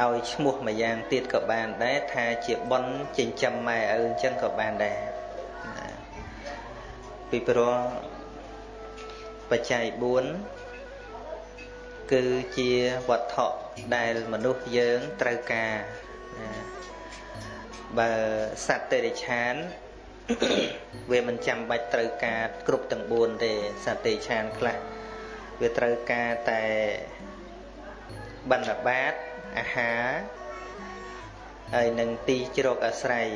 ឲ្យឈ្មោះមួយយ៉ាងទៀតក៏បានដែរថាជាប៉ុនចិញ្ចឹមម៉ែឪអញ្ចឹងក៏បានដែរពីព្រោះបច្ច័យ4គឺជាវត្ថុដែលមនុស្សយើងត្រូវការបើសត្វតិរិឆានវាមិនចាំបាច់ត្រូវការគ្រប់ទាំង4ទេសត្វតិរិឆានខ្លះវាត្រូវការតែបណ្ឌបាត អាហារហើយនឹងទីជ្រកអាស្រ័យ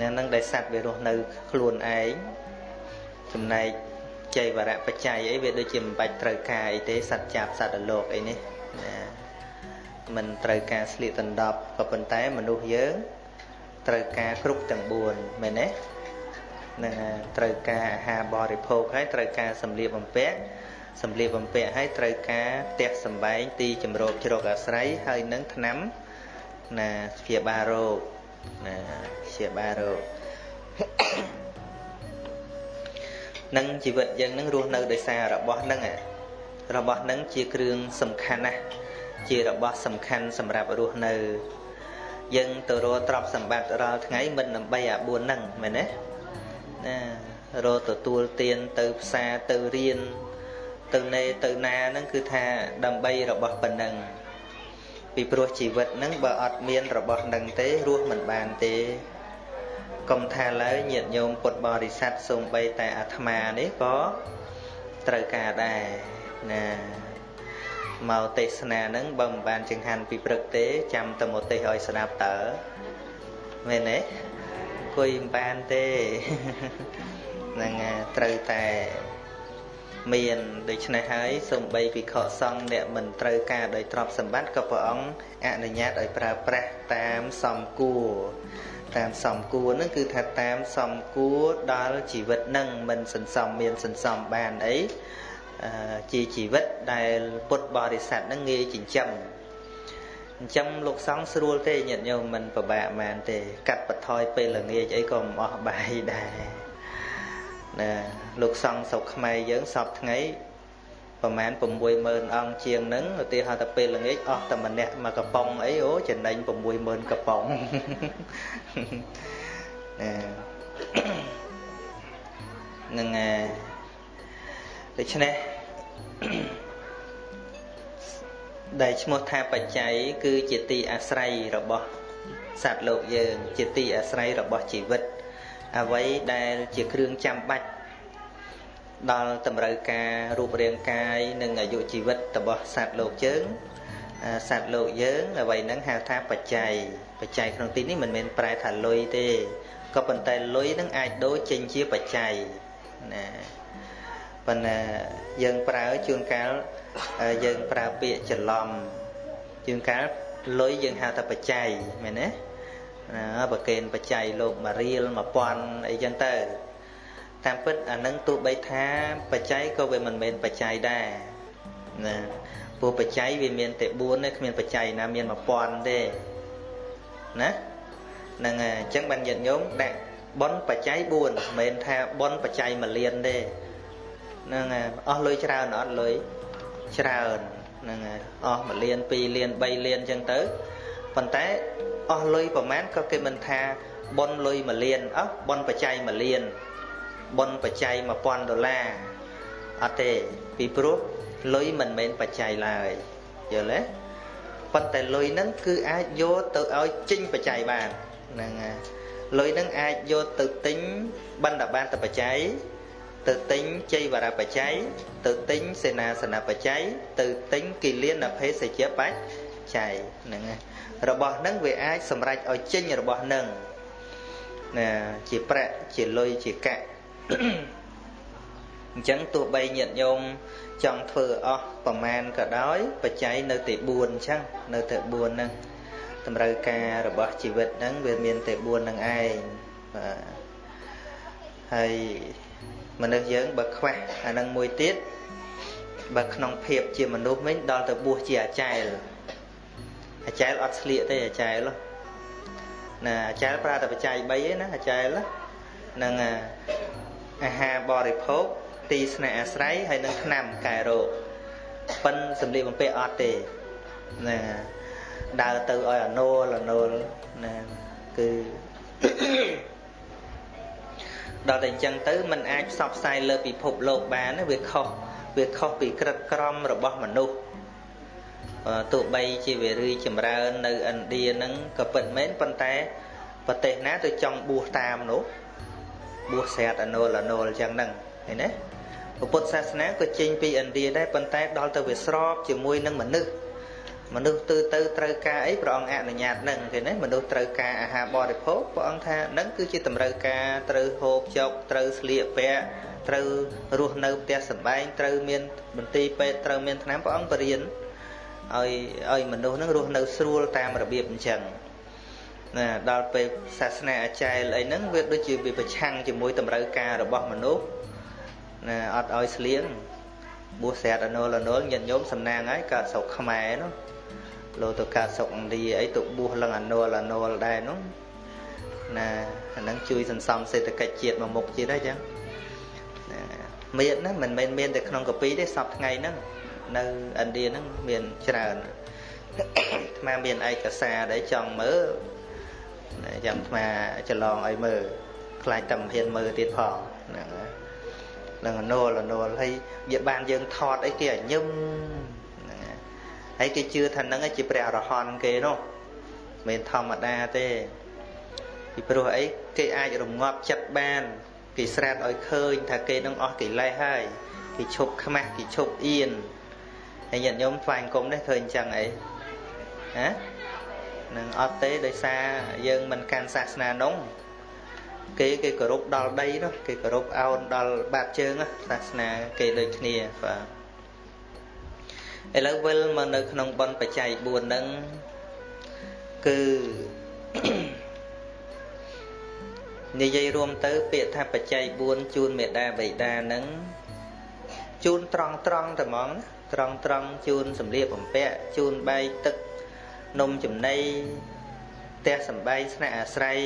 នៅនឹងដែលសត្វវារស់នៅខ្លួនឯងចំណែកចៃវរៈបច្ច័យអីវាដូចជាមិនបាច់ត្រូវការអីទេសត្វចាប់សត្វលោកអីនេះណាមិនត្រូវការស្លៀកដណ្ដប់ក៏ប៉ុន្តែមនុស្សយើងត្រូវការគ្រប់ទាំង4មែនទេនឹងត្រូវការអាហារបរិភោគហើយត្រូវការសម្លៀកបំពាក់ សម្លៀកបំពាក់ហើយត្រូវការផ្ទះសម្បែងទីជំរកជ្រកអាស្រ័យហើយនឹងថ្នាំណាព្យាបាលរោគណាព្យាបាលរោគនឹងជីវិតយើងនឹងរស់នៅដោយសាររបស់នឹងរបស់នឹងជាគ្រឿងសំខាន់ណាស់ជារបស់សំខាន់សម្រាប់រស់នៅ យើងទៅរកទ្រព្យសម្បត្តិរាល់ថ្ងៃមិនដើម្បីអា4ហ្នឹងមែនទេណារកទទួលទានទៅផ្សារទៅរៀន ទៅណេទៅណាហ្នឹងគឺថាដើម្បីរបស់ប៉ុណ្ណឹងពីព្រោះជីវិតហ្នឹងបើអត់មានរបស់ហ្នឹងទេរស់មិនបានទេកុំថាឡើយញាតិញោមពុទ្ធបរិស័ទសូម្បីតែអាត្មានេះក៏ត្រូវការដែរណាមកទេសនាហ្នឹងបើមិនបានចង្ហាន់ពីព្រឹកទេចាំតែមកទេសឲ្យស្ដាប់តើមែនទេអង្គុយមិនបានទេហ្នឹងត្រូវតែ មានដូច្នេះហើយសំបីភិក្ខុសង្ឃអ្នកមិនត្រូវការដោយទ្រព្យសម្បត្តិក៏ព្រះអង្គអនុញ្ញាតឲ្យប្រើប្រាស់តាមសំគួរតាមសំគួរហ្នឹងគឺថាតាមសំគួរដល់ជីវិតហ្នឹងមិនសន្សំមានសន្សំបានអីជាជីវិតដែលពុទ្ធបរិស័ទនឹងងាយចិញ្ចឹមអញ្ចឹងលោកសង្ឃស្រួលទេញាតិញោមមិនពិបាកមែនទេកាត់បន្ថយពេលល្ងាចអីក៏មិនអស់បាយដែរ ណាលោកសង្ឃស្រុកខ្មែរយើងសពថ្ងៃប្រហែល60000អង្គជាងហ្នឹងឧទាហរណ៍តែពេលល្ងាចអស់តែម្នាក់មកកំប៉ុងអីអូចំណេញ60000កំប៉ុងណានឹងដូច្នេះដែលឈ្មោះថាបច្ច័យគឺជាទីអាស្រ័យរបស់សត្វលោកយើង ជាទីអាស្រ័យរបស់ជីវិត អ្វីដែលជាគ្រឿងចាំបាច់ដល់តម្រូវការរូបរាងកាយនិងអាយុជីវិតរបស់សត្វលោកយើងសត្វលោកយើងអ្វីហ្នឹងហៅថាបច្ច័យបច្ច័យក្នុងទីនេះមិនមែនប្រែថាលុយទេក៏ប៉ុន្តែលុយហ្នឹងអាចដូរចេញជាបច្ច័យណាប៉ុន្តែយើងប្រើជួនកាលយើងប្រើពាក្យច្រឡំជួនកាលលុយយើងហៅថាបច្ច័យមែនទេ ណាប្រកេនបច្ច័យលោកមួយរៀល1000អីចឹងទៅតាមពិតអានឹងទោះបីថាបច្ច័យក៏វាមិនមែនបច្ច័យដែរណាព្រោះបច្ច័យវាមានតែ4ទេគ្មានបច្ច័យណាមាន1000ទេណាហ្នឹងហើយអញ្ចឹងបានញាតិញោមដាក់ប៉ុនបច្ច័យ4មិនមែនថាប៉ុនបច្ច័យ1លានទេហ្នឹងហើយអស់លុយច្រើនអត់លុយច្រើនហ្នឹងហើយអស់1លាន2លាន3លានអញ្ចឹងទៅប៉ុន្តែ អស់លុយប្រហែលក៏គេមិនថាប៉ុនលុយ1លានអោះប៉ុនបច្ច័យ1លានប៉ុនបច្ច័យ1000ដុល្លារអត់ទេពីព្រោះលុយមិនមែនបច្ច័យឡើយយល់ទេប៉ុន្តែលុយហ្នឹងគឺអាចយកទៅឲ្យចេញបច្ច័យបានហ្នឹងហើយលុយហ្នឹងអាចយកទៅទិញបណ្ឌបាតបច្ច័យទៅទិញជ័យវរបច្ច័យទៅទិញសេនាសនបច្ច័យទៅទិញគិលានភេសជ្ជបច្ច័យហ្នឹងហើយ របស់ហ្នឹងវាអាចសម្រេចឲ្យចេញរបស់ហ្នឹងណាជាប្រាក់ជាលុយជាកាក់អញ្ចឹងទោះបីញាតិញោមចង់ធ្វើអស់ប្រមាណក៏ដោយបច្ច័យនៅតែ4អញ្ចឹងនៅតែ4ហ្នឹងតម្រូវការរបស់ជីវិតហ្នឹងវាមានតែ4ហ្នឹងឯងបាទហើយមនុស្សយើងបើខ្វះអានឹងមួយទៀតបើក្នុងភាពជាមនុស្សវិញដល់ទៅបួសជាអាចារ្យ អាចារ្យអត់ស្លៀកទេអាចារ្យណាអាចារ្យប្រើតែបច្ច័យ3ឯណាអាចារ្យនឹងអាហារបរិភោគទីស្នាក់អាស្រ័យហើយនឹងថ្នាំកែរោគប៉ិនសម្លៀកបំពាក់អត់ទេណាដើរទៅឲ្យអណូលអណូលណាគឺដល់តែអញ្ចឹងទៅมันអាចផ្សព្វផ្សាយលើពិភពលោកបានវាខុសវាខុសពីក្រិតក្រមរបស់មនុស្ស ទោះបីជាវារីចម្រើននៅឥណ្ឌាហ្នឹងក៏ពិតមែនប៉ុន្តែប្រទេសណាទៅចង់បួសតាមនោះបួសស្រាតអនុលអនុលអញ្ចឹងហ្នឹងឃើញទេពុទ្ធសាសនាក៏ចេញពីឥណ្ឌាដែរប៉ុន្តែដល់ទៅវាស្របជាមួយនឹងមនុស្សមនុស្សទៅទៅត្រូវការអីព្រះអង្គអនុញ្ញាតនឹងឃើញទេមនុស្សត្រូវការអាហារបរិភោគព្រះអង្គថានឹងគឺជាតម្រូវការត្រូវហូបចុកត្រូវស្លៀកពាក់ត្រូវរស់នៅផ្ទះសម្បែងត្រូវមានមន្ទីរពេទ្យត្រូវមានថ្នាំព្រះអង្គបរៀន ឲ្យឲ្យមនុស្សនឹងរស់នៅស្រួលតាមរបៀបអញ្ចឹងណាដល់ពេលសាសនាអាចារ្យអីហ្នឹងវាដូចជាវាប្រឆាំងជាមួយតម្រូវការរបស់មនុស្សណាអត់ឲ្យស្លៀងបួសស្រាតអនុលអនុលញាតិញោមសំណាងហើយកើតស្រុកខ្មែរនោះលោទៅកើតស្រុកឥណ្ឌាអីទៅបួសឡើងអនុលអនុលដែរនោះណាអាហ្នឹងជួយសន្សំសេដ្ឋកិច្ចជាតិមួយមុខទៀតហើយចឹងមានណាមិនមែនមានតែក្នុងកាពីទេសពថ្ងៃហ្នឹង នៅឥណ្ឌាហ្នឹងមានច្រើនអាត្មាមានឯកសារដែលចង់មើលចាំអាត្មាច្រឡងឲ្យមើលខ្លាចតែមិនហ៊ានមើលទៀតផងហ្នឹងនឹងអនុលអនុលហើយវាបានយើងថតអីគេឲ្យញឹមហ្នឹងហើយគេជឿថាហ្នឹងជាព្រះអរហន្តគេនោះមិនធម្មតាទេពីព្រោះអីគេអាចរងាប់ចិត្តបានគេស្រាតឲ្យឃើញថាគេនឹងអស់កិលេសហើយគេឈប់ខ្មាស់គេឈប់អៀន ហើយញាតិញោមថ្វាយអង្គមនេះឃើញអញ្ចឹងអីហ៎នឹងអត់ទេដោយសារយើងមិនកាន់សាសនានោះគេគេគោរពដល់ដីនោះគេគោរពអោនដល់បាតជើងសាសនាគេដូចគ្នាបាទឥឡូវវិលមកនៅក្នុងបនបច្ច័យ4ហ្នឹងគឺនិយាយរួមទៅពាក្យថាបច្ច័យ4ជូនមេដាបៃតាហ្នឹង ជូនត្រង់ត្រង់តែហ្មងត្រង់ត្រង់ជូនសម្លៀកបំពាក់ជូនបាយទឹកនំចំណីផ្ទះសំបែងស្នាក់អាស្រ័យ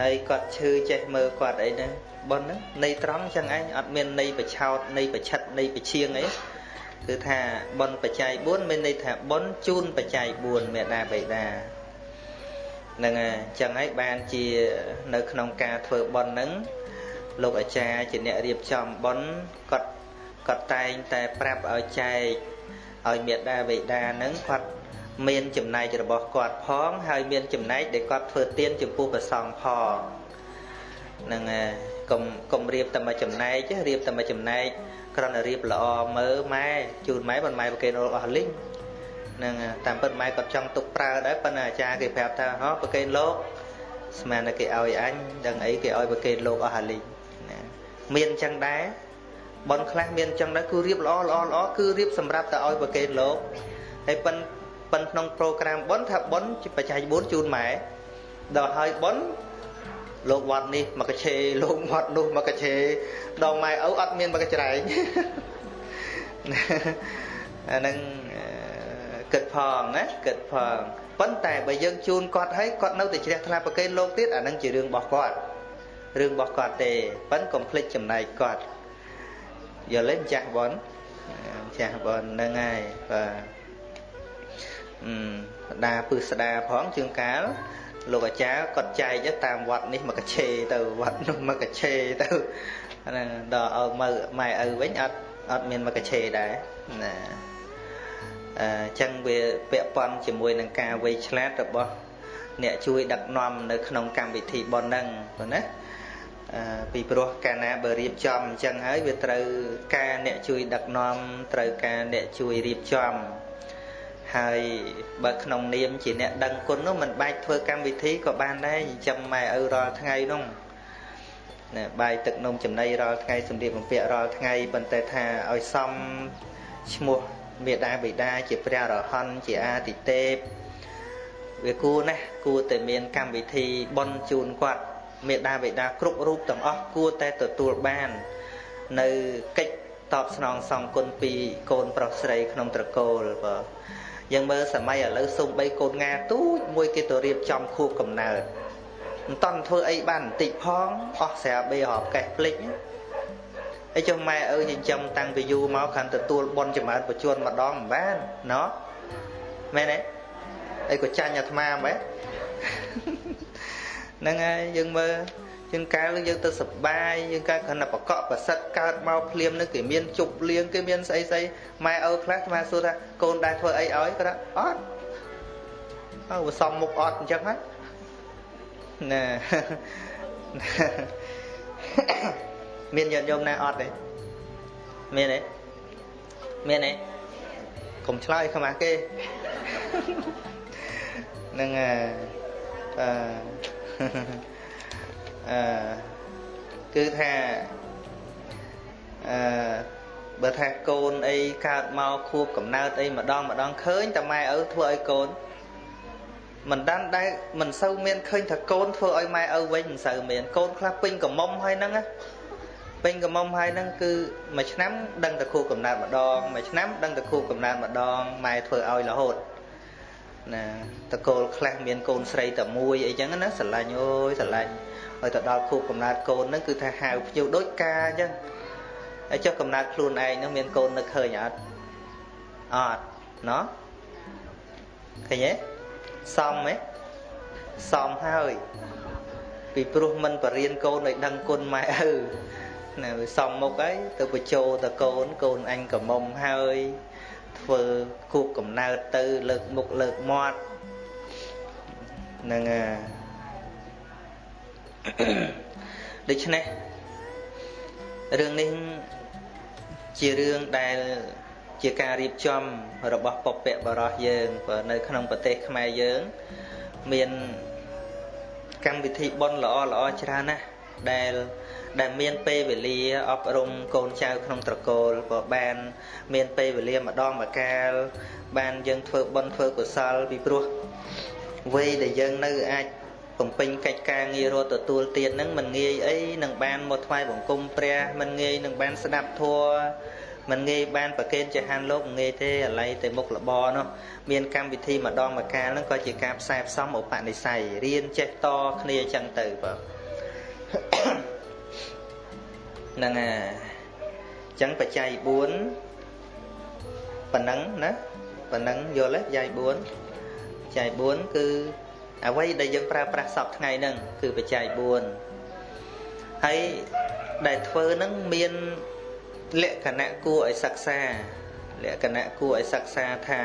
ហើយគាត់ឈឺចេះមើលគាត់អីហ្នឹងប៉ុនហ្នឹងនៃត្រង់ចឹងឯងអត់មាននៃបឆោតនៃបឆិតនៃបឈៀងអីគឺថាប៉ុនបច្ច័យ4មានន័យថាប៉ុនជូនបច្ច័យ4មេដាបៃតាហ្នឹងហើយចឹងហើយបានជានៅក្នុងការធ្វើប៉ុនហ្នឹង លោកអាចារ្យជាអ្នករៀបចំប៉ុនគាត់គាត់តែងតែប្រាប់ឲ្យចែកឲ្យមេដាបៃតាហ្នឹងគាត់មានចំណែករបស់គាត់ផង ហើយមានចំណែកដែលគាត់ធ្វើទានចំពោះព្រះសង្ឃផងហ្នឹងហើយកុំកុំរៀបតែមួយចំណែករៀបតែមួយចំណែកគ្រាន់តែរៀបល្អមើលម៉ែជូនម៉ែប៉ុន្តែម៉ែប្រគេនអស់លីងហ្នឹងតាមពិតម៉ែគាត់ចង់ទុកប្រើដែរប៉ុន្តែអាចារ្យគេប្រាប់ថាហ៎ប្រគេនលោកស្មានតែគេឲ្យអញដឹងអីគេឲ្យប្រគេនលោកអស់អាលីងណា មានអញ្ចឹងដែរបនខ្លះមានអញ្ចឹងដែរគឺរៀបល្អល្អល្អគឺរៀបសម្រាប់តែឲ្យប្រគេនលោកហើយប៉ុន្តែប៉ិនក្នុងប្រូក្រាមប៉ុនថាប៉ុនបច្ច័យ4ជូនម៉ែដល់ហើយប៉ុនលោកវត្តនេះមកកឆេលោកវត្តនោះមកកឆេដល់ម៉ែឪអត់មានមកកច្រែងអាហ្នឹងគិតផងណាគិតផងប៉ុន្តែបើយើងជូនគាត់ហើយគាត់នៅតែជ្រះថ្លាប្រកេនលោកទៀតអាហ្នឹងជារឿងរបស់គាត់ រឿងរបស់គាត់ទេប៉ុន្តែកុំភ្លេចចំណែកគាត់យល់ទេម្ចាស់ប៉ុនម្ចាស់ប៉ុនហ្នឹងហើយបាទស្ដាពឹសស្ដាផងជាងកាលលោកអាចារ្យគាត់ចែកតាមវត្តនេះមកកឆេទៅវត្តនោះមកកឆេទៅហ្នឹងដល់ឲ្យមើម៉ែឪវិញអត់អត់មានមកកឆេដែរណាអញ្ចឹងវាពាក់ព័ន្ធជាមួយនឹងការវៃឆ្លាតរបស់អ្នកជួយដឹកនាំនៅក្នុងកម្មវិធីប៉ុនហ្នឹងប៉ុណ្ណា ពីព្រោះកាលណាបើរៀបចំអញ្ចឹងហើយវាត្រូវការអ្នកជួយដឹកនាំត្រូវការអ្នកជួយរៀបចំហើយបើក្នុងនាមជាអ្នកដឹងគុណនោះមិនបាច់ធ្វើកម្មវិធីក៏បានដែរចិញ្ចឹមម៉ែឪរាល់ថ្ងៃនោះណាបាយទឹកនំចំណីរាល់ថ្ងៃសម្លៀកបំពាក់រាល់ថ្ងៃប៉ុន្តែថាឲ្យសមឈ្មោះមេដាបិតាជាព្រះរហន្តជាអាទិទេពវាគួរណាស់គួរតែមានកម្មវិធីបន់ជូនគាត់ មេដាបិតាគ្រប់រូបទាំងអស់គួរតែទទួលបាន នៅកិច្ចតបស្នងសងគុណពីកូនប្រុសស្រីក្នុងត្រកូលបាទយើងមើលសម័យឥឡូវសូម្បីកូនងាទូចមួយគេទៅរៀបចំខួបកំណើតមិនតន់ធ្វើអីបានបន្តិចផងអស់ស្រាបេរាប់កេះភ្លេចហើយចុះម៉ែឪចិញ្ចឹមតាំងពីយូរមកខាងទទួលបនចម្រើនបញ្ជូនម្ដងមិនបានណោះមែនទេអីក៏ចាញ់អាត្មាមែន ហ្នឹងហើយយើងមើលយើងកាលយើងទៅសបាយយើងកាលគ្រាន់តែបកកប្រសិទ្ធកើតមកភ្លាមនឹងគេមានជប់លៀងគេមានស្អីស្អីម៉ែឪខ្លះស្មាសួរថាកូនដែរធ្វើអីឲ្យគាត់អត់អើវាសំមុខអត់អញ្ចឹងហ្នឹងណាមានញាតិញោមណាអត់ទេមានទេមានទេកុំឆ្លើយខ្មាស់គេនឹងអឺ អឺគឺថាអឺបើថាកូនអីកើតមកខួបកំណើតអីម្ដងម្ដងឃើញតែម៉ែឪធ្វើឲ្យកូនមិនដាន់ដែរមិនសូវមានឃើញថាកូនធ្វើឲ្យម៉ែឪវិញមិនសូវមានកូនខ្លះពេញកំមុំហើយហ្នឹងណាពេញកំមុំហើយហ្នឹងគឺមួយឆ្នាំដឹងតែខួបកំណើតម្ដងមួយឆ្នាំដឹងតែខួបកំណើតម្ដងម៉ែធ្វើឲ្យរហូត ណាតកូលខ្លះមានកូនស្រីតែមួយអីចឹងណាស្រឡាញ់អូយស្រឡាញ់ហើយទៅដល់ខួបកំណើតកូនហ្នឹងគឺថាហៅភ្ញៀវដូចកាអញ្ចឹងហើយចុះកំណើតខ្លួនឯងហ្នឹងមានកូននឹកឃើញអត់អត់ណោះឃើញទេសមទេសមហើយពីព្រោះមិនបរៀនកូនឲ្យដឹងគុណម៉ែឪណាវាសំមុខហើយទៅបញ្ចោតកូនកូនអញកមុំហើយ ធ្វើគូបកំណើតទៅលើកមុខលើកមាត់នឹងដូច្នេះរឿងនេះជារឿងដែលជាការរៀបចំរបស់ពពកបរោះយើងនៅក្នុងប្រទេសខ្មែរយើងមានកម្មវិធីបុណ្យល្អល្អច្រើនណាស់ដែល ដែលមានពេលវេលាអប់រំកូនចៅក្នុងត្រកូលក៏បាន មានពេលវេលាម្ដងម្កាល បានយើងធ្វើបុណ្យធ្វើកុសលពីព្រោះវ័យដែលយើងនៅអាចបំពេញកិច្ចការងាររត់ទទួលទានហ្នឹងមិនងាយអីនឹងបានមកថ្វាយបង្គំព្រះមិនងាយនឹងបានស្ដាប់ធម៌មិនងាយបានប្រកេនចហានលោកងាយទេអាឡ័យតែមុខលបនោះមានកម្មវិធីម្ដងម្កាលហ្នឹងក៏ជាការផ្សាយផ្សំឧបនិស្ស័យរៀនចេះតគ្នាអញ្ចឹងទៅបាទ ហ្នឹងអាអញ្ចឹងបច្ច័យ4ប៉ុណ្ណឹងណាប៉ុណ្ណឹងយល់ទេបច្ច័យ4បច្ច័យ4គឺអ្វីដែលយើងប្រើប្រាស់សពថ្ងៃហ្នឹងគឺបច្ច័យ4ហើយដែលធ្វើហ្នឹងមានលក្ខណៈគួរឲ្យសិក្សាលក្ខណៈគួរឲ្យសិក្សាថា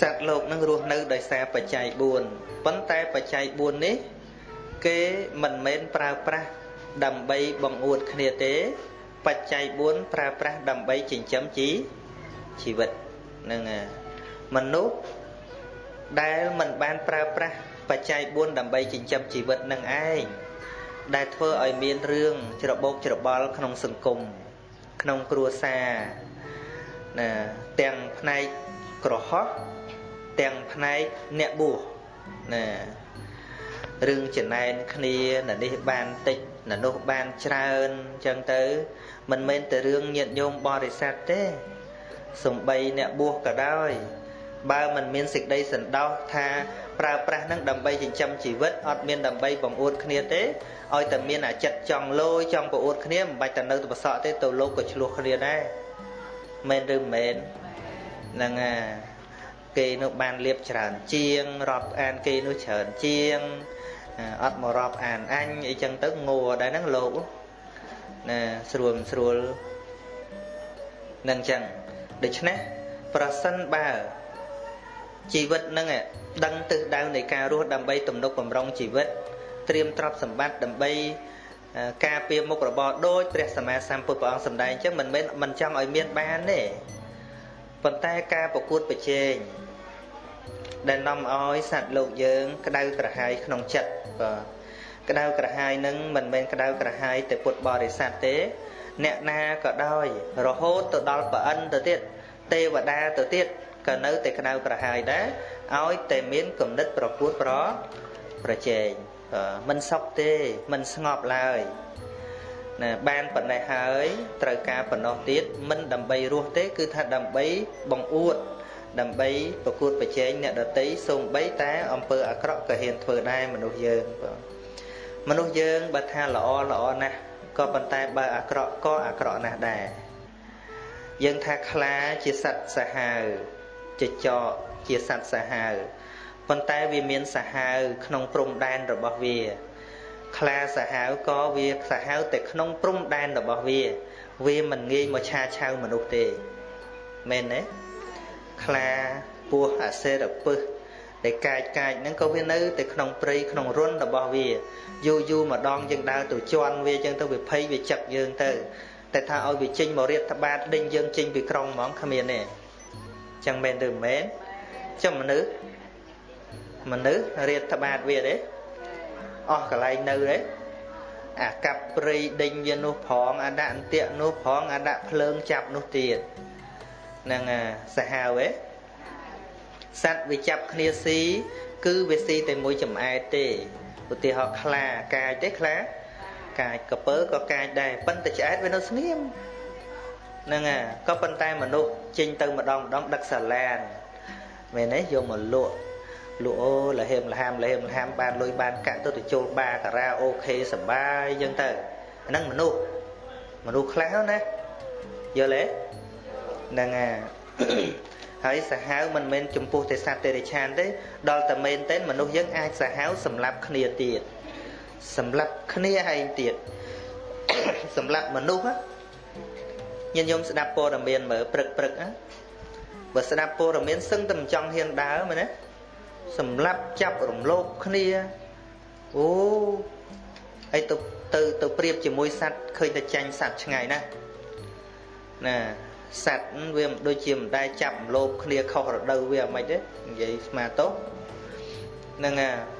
សត្វលោកនឹងរស់នៅដោយសារបច្ច័យ4ប៉ុន្តែបច្ច័យ4នេះ គេមិនមែនប្រើប្រាស់ ដើម្បីបង្អួតគ្នាទេ បច្ច័យ4ប្រើប្រាស់ដើម្បីចិញ្ចឹមជីជីវិតនឹងមនុស្សដែលមិនបានប្រើប្រាស់បច្ច័យ4ដើម្បីចិញ្ចឹមជីវិតនឹងឯងដែលធ្វើឲ្យមានរឿងច្របោកច្របល់ក្នុងសង្គមក្នុងគ្រួសារណាទាំងផ្នែកក្រហោះទាំងផ្នែកអ្នកបួសណារឿងចំណែនគ្នានៅនេះបានតិច នៅនោះបានច្រើនអញ្ចឹងទៅ មិនមែនតែរឿងញាតញោមបរិស័ទទេសំបីអ្នកបួសក៏ដោយ បើមិនមានសេចក្តីសន្តោសថាប្រើប្រាស់នឹងដើម្បីចិញ្ចឹមជីវិតអត់មានដើម្បីបង្អួតគ្នាទេឲ្យតែមានអាចិតចង់លយចង់ប្រអួតគ្នាមិនបាច់តែនៅទៅប្រសក់ទេទៅលោកក៏ឆ្លោះគ្នាដែរមែនឬមិនមែនហ្នឹងអាគេនោះបានលៀបច្រើនជាងរាប់អានគេនោះច្រើនជាង អត់មករាប់អានអញអីចឹងទៅងួរដែរហ្នឹងលោកណាស្រួលស្រួលនឹងចឹងដូច្នេះប្រសិនបើជីវិតនឹងដឹងទិសដៅនៃការរស់ដើម្បីទំនុកបំរុងជីវិត ត្រៀមទ្រព្យសម្បត្តិដើម្បីការពារមុខរបរដូចព្រះសម្មាសម្ពុទ្ធព្រះអង្គសម្ដែងអញ្ចឹងមិនមែនមិនចង់ឲ្យមានបានទេប៉ុន្តែការប្រកួតប្រជែង ដែលនាំឲ្យសត្វលោកយើង ក្តៅក្រហាយក្នុងចិត្តបាទក្តៅក្រហាយនឹងមិនមែនក្តៅក្រហាយតែពុទ្ធបរិស័ទទេ អ្នកណាក៏ដោយ រហូតទៅដល់ប្រអិនទៅទៀតទេវតាទៅទៀតក៏នៅតែក្តៅក្រហាយដែរឲ្យតែមានគំនិតប្រកួតប្រប្រជែងមិនសុខទេមិនស្ងប់ឡើយណាបានប៉ុណ្ណេះហើយត្រូវការប៉ុណ្ណោះទៀតមិនដើម្បីរស់ទេ គឺថាដើម្បីបង្អួត ដើម្បីប្រកួតប្រជែងអ្នកដតីសូម្បីតែអំពើអាក្រក់ក៏ហ៊ានធ្វើដែរមនុស្សយើងបងមនុស្សយើងបើថាល្អល្អណាស់ក៏ប៉ុន្តែបើអាក្រក់ក៏អាក្រក់ណាស់ដែរយើងថាខ្លាជាសត្វសាហាវចចកជាសត្វសាហាវប៉ុន្តែវាមានសាហាវក្នុងព្រំដែនរបស់វា ខ្លាសាហាវក៏វាសាហាវតែក្នុងព្រំដែនរបស់វា វាមិនងាយមកឆាឆៅមនុស្សទេមែនទេ ខ្លាពស់អសេរពឹសដែលកាចកាចហ្នឹងក៏វានៅតែក្នុងព្រៃក្នុងរុនរបស់វាយូរយូរម្ដងយើងដើរទៅជន់វាចឹងទៅវាភ័យវាចឹកយើងទៅតែថាឲ្យវាចេញមករៀបត្បាតដេញយើងចេញពីក្រុងហ្មងគ្មានទេចឹងមែនឬមិនមែនចឹងមនុស្សមនុស្សរៀបត្បាតវាទេអស់កន្លែងនៅទេអាកាប់ព្រៃដេញវានោះផងអាដាក់អន្ទាក់នោះផងអាដាក់ភ្លើងចាប់នោះទៀតហ្នឹងសាហាវទេសត្វវាចាប់គ្នាស៊ីគឺវាស៊ីតែមួយចំអែតទេឧទាហរណ៍ខ្លាកាចទេខ្លាកាចកពើក៏កាចដែរប៉ុន្តែឆ្អែតវានៅស្ងៀមហ្នឹងហើយក៏ប៉ុន្តែមនុស្សចេញទៅម្ដងម្ដងដឹកសាឡានមែនទេយកមកលក់លក់អូលហេមលហាមលហេមលហាមបានលុយបានកាក់ទៅទៅចូលបាការ៉ាអូខេសបាយអញ្ចឹងទៅហ្នឹងមនុស្សមនុស្សខ្លះណាយល់ទេ ហ្នឹងហើយហើយសាហាវមិនមែនចំពោះតែសត្វទេរិឆានទេដល់តែមែនទេមនុស្សយើងអាចសាហាវសម្លាប់គ្នាទៀតសម្លាប់គ្នាឯងទៀតសម្លាប់មនុស្សញាតិញោមស្ដាប់ព័ត៌មានមើលព្រឹកព្រឹកបើស្ដាប់ព័ត៌មានសឹងតែមិនចង់ហ៊ានដើរមែនទេសម្លាប់ចាប់រំលោភគ្នាអូអីទៅទៅទៅប្រៀបជាមួយសត្វឃើញតែចាញ់សត្វឆ្ងាយណាស់ណា សត្វវាមិនដូចជាមិនដែលចាប់លោបគ្នាខុសរដូវវាមិនទេនិយាយស្មាតោនឹង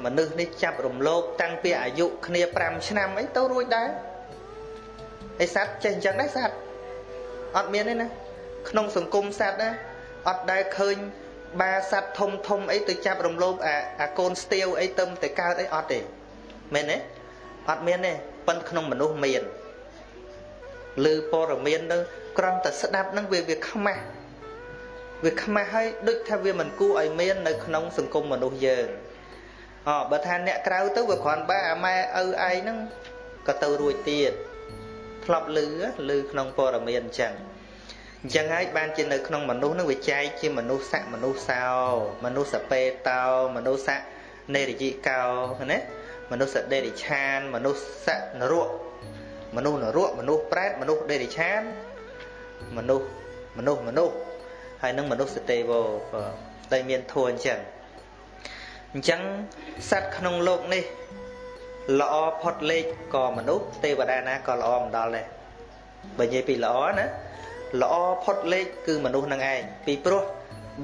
មនុស្សនេះចាប់រំលោភតាំងពីអាយុគ្នា5ឆ្នាំអីទៅរួចដែរហើយសត្វចេះអញ្ចឹងដែរសត្វអត់មានទេណាក្នុងសង្គមសត្វណាអត់ដែលឃើញបាសត្វធំធំអីទៅចាប់រំលោភអាអាកូនស្ទាវអីទៅតែកើតអីអត់ទេមែនទេអត់មានទេប៉ុន្តែក្នុងមនុស្សមានលើព័រមានទៅ គ្រាន់តែស្ដាប់នឹងវាវាខ្មាស់វាខ្មាស់ហើយដូចថាវាមិនគួរឲ្យមាននៅក្នុងសង្គមមនុស្សយើងអបើថាអ្នកក្រៅទៅវាគ្រាន់បើអាម៉ែឪឯងហ្នឹងក៏ទៅរួចទៀតធ្លាប់លឺលឺក្នុងព័ត៌មានអញ្ចឹងអញ្ចឹងហើយបានជានៅក្នុងមនុស្សនឹងវាចែកជាមនុស្សស័កមនុស្សសោមនុស្សសពេតោមនុស្សស័កនេរយិកោណាមនុស្សសដេរិឆានមនុស្សស័កនរកមនុស្សនរកមនុស្សប្រែតមនុស្សដេរិឆាន មនុស្សមនុស្សមនុស្សហើយនឹងមនុស្សសទេវតែមានធัวអញ្ចឹងអញ្ចឹងសត្វក្នុងโลกនេះល្អផុតលេខក៏មនុស្សទេវតាណាក៏ល្អមិនដល់ដែរបើនិយាយពីល្អណាល្អផុតលេខគឺមនុស្សនឹងឯងពីព្រោះ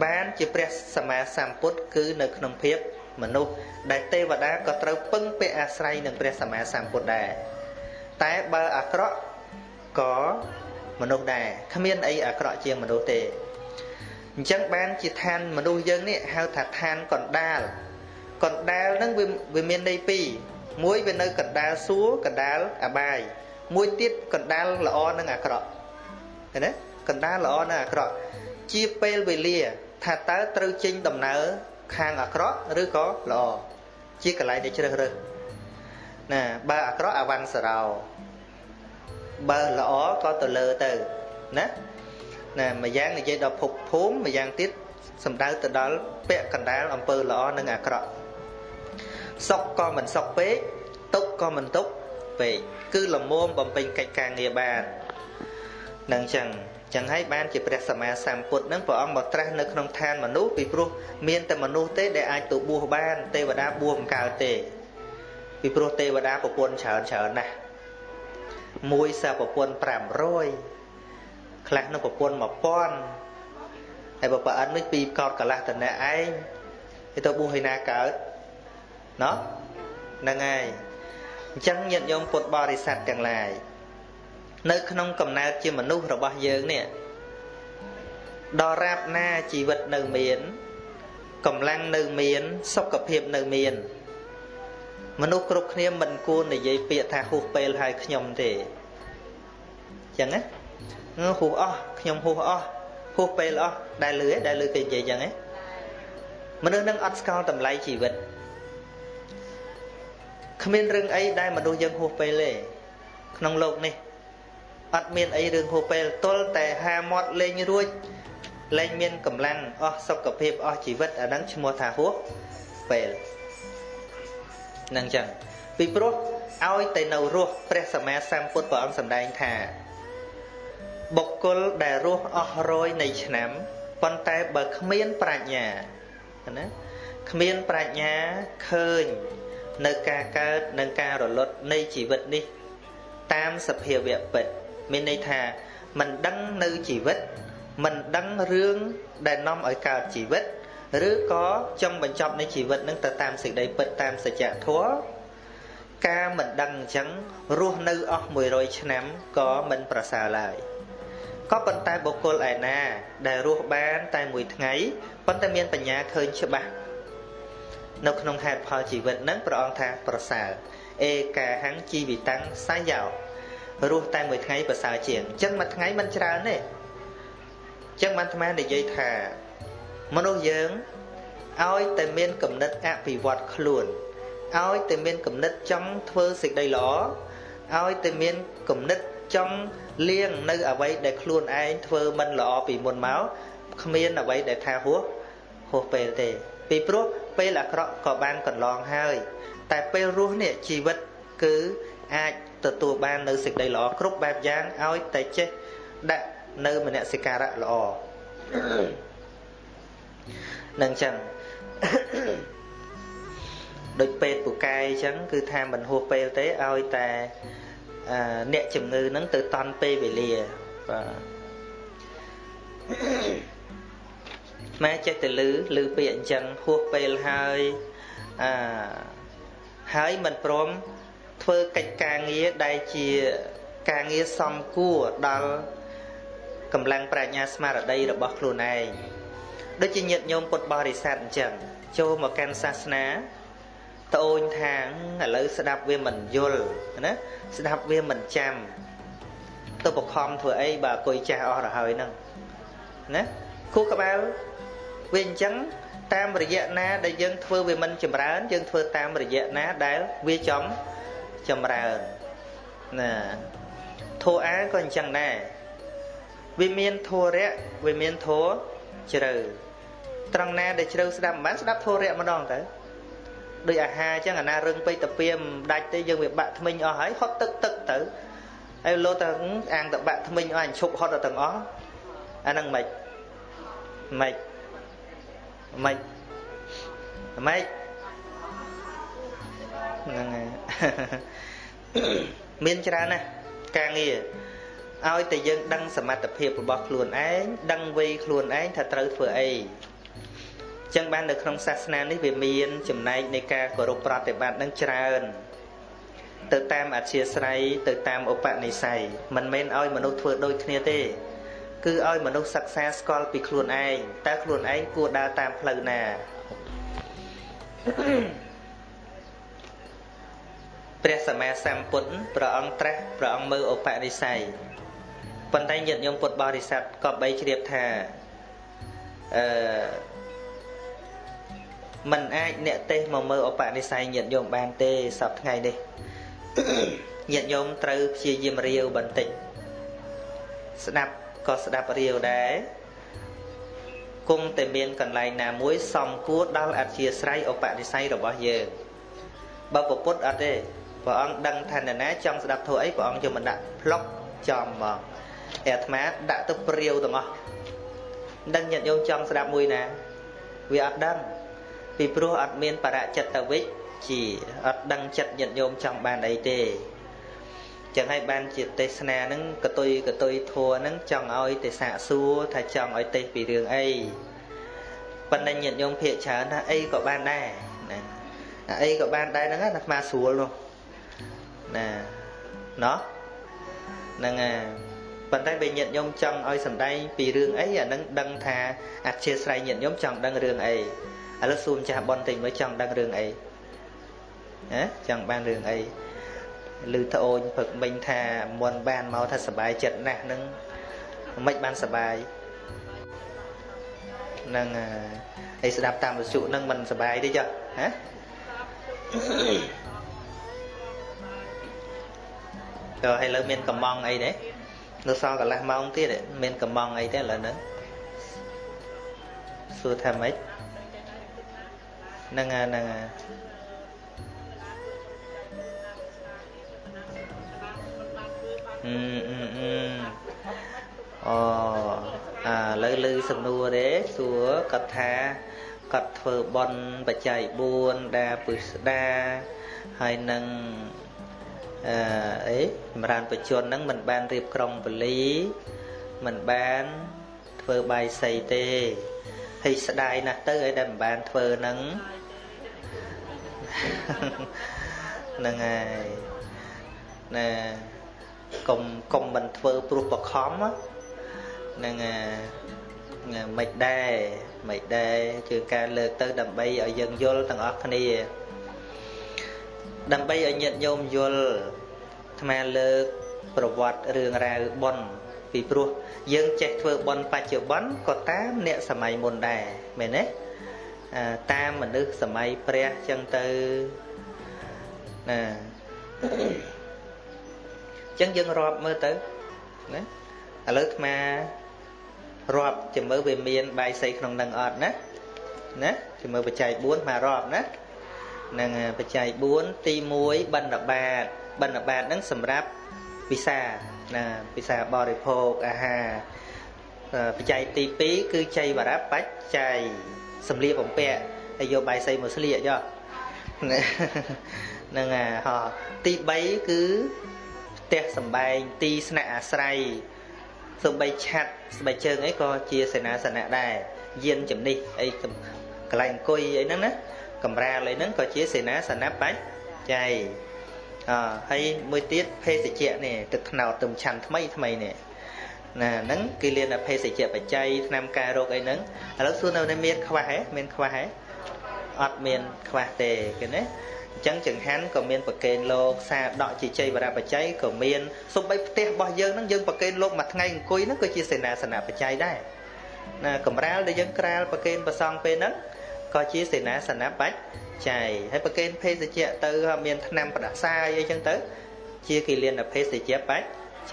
បានជាព្រះសម្មាសម្ពុទ្ធគឺនៅក្នុងភាពមនុស្សដែលទេវតាក៏ត្រូវពឹងពាក់អាស្រ័យនឹងព្រះសម្មាសម្ពុទ្ធដែរតែបើអាក្រក់ក៏ មនុស្សដែរគ្មានអីអាក្រក់ជាងមនុស្សទេអញ្ចឹងបានជាឋានមនុស្សយើងនេះហៅថាឋានកណ្ដាលកណ្ដាលហ្នឹងវាវាមានន័យពីរមួយវានៅកណ្ដាលសួរកណ្ដាលអបាយមួយទៀតកណ្ដាលល្អនិងអាក្រក់ឃើញទេកណ្ដាលល្អនិងអាក្រក់ជាពេលវេលា ថាតើត្រូវចេញដំណើរខាងអាក្រក់ឬក៏ល្អជាកន្លែងដែលជ្រើសរើសណាបើអាក្រក់អវੰសរោ បើល្អក៏ទៅលើទៅណាណាម្យ៉ាងនិយាយដល់ភពភូមិម្យ៉ាងទៀតសំដៅទៅដល់ពាក់កណ្ដាលអំពើល្អនិងអាក្រក់សុខក៏មិនសុខពេកទុក្ខក៏មិនទុក្ខពេកគឺលមមបំពេញកិច្ចការងារបាននឹងចឹងចឹងហើយបានជាព្រះសម្មាសម្ពុទ្ធនឹងព្រះអង្គមកត្រាស់នៅក្នុងឋានមនុស្សពីព្រោះមានតែមនុស្សទេដែលអាចទៅបួសបានទេវតាបួសមិនកើតទេពីព្រោះទេវតាប្រពន្ធច្រើនច្រើនណាស់ មួយសិប្រពន្ធ500ខ្លះនោះប្រពន្ធ1000ហើយបើប្រអិននេះពីកោតកលាស់តអ្នកឯងទៅទៅបួសឯណាកើតណោះហ្នឹងហើយអញ្ចឹងញាតិញោមពុទ្ធបរិស័ទទាំងឡាយនៅក្នុងកំណើតជាមនុស្សរបស់យើងនេះដល់រាបណាជីវិតនៅមានកម្លាំងនៅមានសុខភាពនៅមាន មនុស្សគ្រប់គ្នាមិនគួរនិយាយពាក្យថាហួសពេលហើយខ្ញុំទេចឹងណាហួសអស់ខ្ញុំហួសអស់ហួសពេលអស់ដែលលឺដែលលឺគេនិយាយចឹងណាមនុស្សនឹងអត់ស្គាល់តម្លៃជីវិតគ្មានរឿងអីដែលមនុស្សយើងហួសពេលទេក្នុងโลกនេះ អត់មានអីរឿងហួពេលទល់តែហាមាត់លេងរួចលែងមានកម្លាំងអស់សុខភាពអស់ជីវិតអាហ្នឹងឈ្មោះថាហួពេល នឹងចឹងពីព្រោះឲ្យតែនៅរស់ព្រះសម្មាសម្ពុទ្ធព្រះអង្គសម្ដែងថាបុគ្គលដែលរស់អស់រយនៃឆ្នាំប៉ុន្តែបើគ្មានប្រាជ្ញាណាគ្មានប្រាជ្ញាឃើញនៅការកើតនិងការរលត់នៃជីវិតនេះ តាមសភាវៈពិតមានន័យថាមិនដឹងនៅជីវិតមិនដឹងរឿងដែលនាំឲ្យកើតជីវិត ឬក៏ចង់បញ្ចប់នៃជីវិតនឹងទៅតាមសេចក្តីពិតតាមសច្ចធម៌ការមិនដឹងអញ្ចឹងរស់នៅអស់100ឆ្នាំក៏មិនប្រសើរឡើយក៏ប៉ុន្តែបុគ្គលឯណា ដែលរស់បានតែមួយថ្ងៃប៉ុន្តែមានបញ្ញាឃើញច្បាស់នៅក្នុងហេតុផលជីវិតនឹងព្រះអង្គថាប្រសើរអេកាហੰជីវិតាំងសាយោរស់តែមួយថ្ងៃប្រសើរជាងអញ្ចឹងមួយថ្ងៃមិនច្រើនទេអញ្ចឹងបានអាត្មានិយាយថា មនុស្សយើងឲ្យតែមានគំនិតអភិវឌ្ឍខ្លួនឲ្យតែមានគំនិតចង់ធ្វើសេចក្តីល្អឲ្យតែមានគំនិតចង់លៀងនៅអ្វីដែលខ្លួនឯងធ្វើមិនល្អពីមុនមកគ្មានអ្វីដែលថាហួសហួសពេលទេ ពីព្រោះពេលអាក្រក់ក៏បានកន្លងហើយ តែពេលរស់នេះជីវិតគឺអាចទទួលបាននៅសេចក្តីល្អគ្រប់បែបយ៉ាងឲ្យតែចេះដាក់នៅមនសិការៈល្អ នឹងចឹងដូចពេទ្យពូកែអញ្ចឹងគឺថាមិនហួសពេលទេឲ្យតែអ្នកជំងឺហ្នឹងទៅតន់ពេលវេលាបាទម៉ែចេះតែលឺលឺពាក្យអញ្ចឹងហួសពេលហើយអឺហើយមិនព្រមធ្វើកិច្ចការងារដែលជាការងារសំគួរដល់កម្លាំងប្រាជ្ញាស្មារតីរបស់ខ្លួនឯង ដូចជាញាតិញោមពុទ្ធបរិស័ទអញ្ចឹងចូលមកកាន់សាសនាត្អូញថាឥឡូវស្ដាប់វាមិនយល់ណាស្ដាប់វាមិនចាំទៅបខំធ្វើអីបើអគុយចាស់អស់ទៅហើយហ្នឹងណាគូក្បាលវាអញ្ចឹងតាមរយៈណាដែលយើងធ្វើវាមិនចម្រើនយើងធ្វើតាមរយៈណាដែលវាចំចម្រើនណាធោអាក៏អញ្ចឹងដែរវាមានធោរៈវាមានធោជ្រៅ ត្រង់ណាដែលជ្រៅស្ដាប់មិនបានស្ដាប់ធោរៈម្ដងទៅដូចអាហារអញ្ចឹងអាណារឹងពេកតាពីមិនដាច់ទេយើងវាបាក់ថ្មិញអស់ហើយហត់ទឹកទឹកទៅហើយលោទៅអាងតបាក់ថ្មិញអស់អញឈប់ហត់ទៅទាំងអស់អាហ្នឹងមិនមិនមិនមិនហ្នឹងហើយមានច្រើនណាស់ការងារឲ្យតែយើងដឹងសមត្ថភាពរបស់ខ្លួនឯងដឹងវ័យខ្លួនឯងថាត្រូវធ្វើអី ចឹងបាននៅក្នុងសាសនានេះវាមានចំណែកនៃការគោរពប្រតិបត្តិនឹងច្រើនទៅតាមអធិស្រ័យទៅតាមឧបនិស្ស័យមិនមែនឲ្យមនុស្សធ្វើដូចគ្នាទេ គឺឲ្យមនុស្សសិក្សាស្គាល់ពីខ្លួនឯងតើខ្លួនឯងគួរដើរតាមផ្លូវណាព្រះសម្មាសម្ពុទ្ធព្រះអង្គត្រាស់ព្រះអង្គមើលឧបនិស្ស័យប៉ុន្តែញាតិញោមពុទ្ធបរិស័ទក៏បីជ្រាបថាអឺ มันអាចអ្នកទេសមកមើលឧបនិស្ស័យញាតិញោមបានទេសប្ថ្ងៃនេះញាតិញោមត្រូវព្យាយាមរាវបន្តិចស្ដាប់ក៏ស្ដាប់រាវដែរគង់តែមានកន្លែងណាមួយសំគួរដល់អធិស្រ័យឧបនិស្ស័យរបស់យើងបើពុទ្ធអត់ទេព្រះអង្គដឹងថានរណាចង់ស្ដាប់ធម៌អីព្រះអង្គយកមកដាក់ផ្លុកចំហ្មងអាត្មាដាក់ទៅព្រាវទាំងអស់ដឹងញាតិញោមចង់ស្ដាប់មួយណាវាអត់ដឹង ពីព្រោះអត់មានបរចិត្តវិជ្ជាអត់ដឹងចិត្តញាតិញោមចង់បានអីទេចឹងហើយបានជាទេសនាហ្នឹងកតុយកតុយធัวហ្នឹងចង់ឲ្យទេសាកសួរថាចង់ឲ្យទេសពីរឿងអីប៉ុន្តែញាតិញោមភាកច្រើនថាអីក៏បានដែរណាអីក៏បានដែរហ្នឹងណាអាត្មាស្រួលនោះណាណោះហ្នឹងហើយប៉ុន្តែបើញាតិញោមចង់ឲ្យសំដែងពីរឿងអីអានឹងដឹងថាអធិស្ស្រ័យញាតិញោមចង់ដឹងរឿងអី ឥឡូវសួរម្ចាស់ប៉ុនតិចមើលចង់ដឹងរឿងអីណាចង់បានរឿងអីឮត្អូនព្រឹកមិញថាមុនបានមកថាសុបាយចិត្តណាស់នឹងមិនបានសុបាយនឹងអីស្ដាប់តាមវិសុនឹងមិនសុបាយទេចុះហ៎តើឥឡូវមានកំងអីទេនៅសល់កន្លះម៉ោងទៀតមានកំងអីទេឥឡូវហ្នឹងសួរថាម៉េច ហ្នឹងហ្នឹងអឺអឺអឺអូអាឥឡូវឮសំណួរទេសួរគាត់ថាគាត់ធ្វើបន់បច្ច័យ4ដាពឹស្ដាហើយនឹងអឺអីចម្រើនបជនហ្នឹងមិនបានរៀបក្រុងពលីមិនបានធ្វើបាយសីទេ ហើយស្ដាយណាស់ទៅឲ្យដែលមិនបានធ្វើហ្នឹងហ្នឹងហើយណាកុំកុំមិនធ្វើព្រោះបខំហ្នឹងមិនដែរមិនដែរគឺការលើកទៅដើម្បីឲ្យយើងយល់ទាំងអស់គ្នា ដើម្បីឲ្យញាតិញោមយល់អាត្មាលើកប្រវត្តិរឿងរ៉ាវប៉ុន ពីព្រោះយើងចេះធ្វើប៉ុនបច្ចុប្បន្នក៏តាមអ្នកសម័យមុនដែរមែនទេតាមមនុស្សសម័យព្រះចឹងទៅណាចឹងយើងរាប់មើលទៅណាឥឡូវអាត្មារាប់ចាំមើលវាមានបាយសីក្នុងនឹងអត់ណាណាចាំមើលបច្ច័យ4មករាប់ណានឹងបច្ច័យ4ទី1បណ្ឌបាតបណ្ឌបាតហ្នឹងសម្រាប់ពិសា ណាពិសាបរិភោគអាហារបច្ច័យទី2គឺចៃវរបច្ច័យសម្លៀកបំពាក់ហើយយកបាយសីមកស្លៀកយកហ្នឹងអាហោទី3គឺផ្ទះសំបែងទីស្នាក់អាស្រ័យសំបីឆាត់ស្បែកជើងអីក៏ជាសេនាសនៈដែរយានជំនិះអីកន្លែងអង្គុយអីហ្នឹងណាកំរាលអីហ្នឹងក៏ជាសេនាសនៈបច្ច័យ អហើយមួយទៀតភេសជ្ជៈនេះទឹកថ្នោតទំឆាន់ថ្មីថ្មីនេះណាហ្នឹងគេលៀនភេសជ្ជៈបច្ច័យឆ្នាំកែរោគអីហ្នឹងឥឡូវសួរនៅមានខ្វះហ៎មានខ្វះហ៎អត់មានខ្វះទេគេណាអញ្ចឹងចង្ហាន់ក៏មានប្រកេនលោកសាដកជាជ័យបរបច្ច័យក៏មានសំបីផ្ទះរបស់យើងហ្នឹងយើងប្រកេនលោកមួយថ្ងៃអង្គុយហ្នឹងក៏ជាសេនាសនៈបច្ច័យដែរណាកំរាលដែលយើងក្រាលប្រកេនប្រសងពេលហ្នឹងក៏ជាសេនាសនៈបច្ច័យ ហើយប្រកេនភេសជ្ជៈទៅមានថ្នាំផ្ដាសាយអីចឹងទៅ ជាគិលានភេសជ្ជៈបច្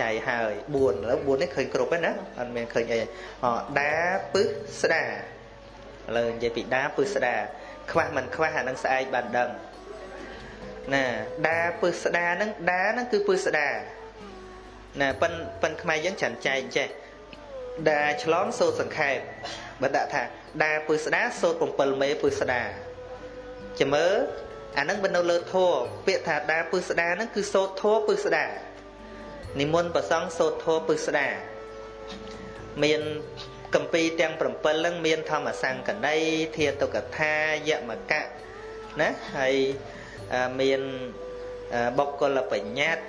ច័យហើយ4ឥឡូវ4នេះឃើញគ្រប់ហើយណាអត់មានឃើញអីអដាពឹសស្ដាឥឡូវនិយាយពីដាពឹសស្ដាខ្វះមិនខ្វះអានឹងស្អែកបានដឹងណាដាពឹសស្ដាហ្នឹងដាហ្នឹងគឺពឹសស្ដាណាប៉ិនប៉ិនខ្មែរយើងច្រើនចែកចេះដាឆ្លងសូត្រសង្ខេបបើដាក់ថាដាពឹសស្ដាសូត្រ7មេពឹសស្ដា ចាំមើលអានឹងបើនៅលើធัวពាក្យថាដាពុស្ដាហ្នឹងគឺសោតធัวពុស្ដានិមន្តប្រសង់សោតធัវពុស្ដាមានកម្ពីទាំង7ហ្នឹងមានធម្មសង្កណីធាតុកថាយមកៈណាហើយមានបុគ្គលបញ្ញត្តិ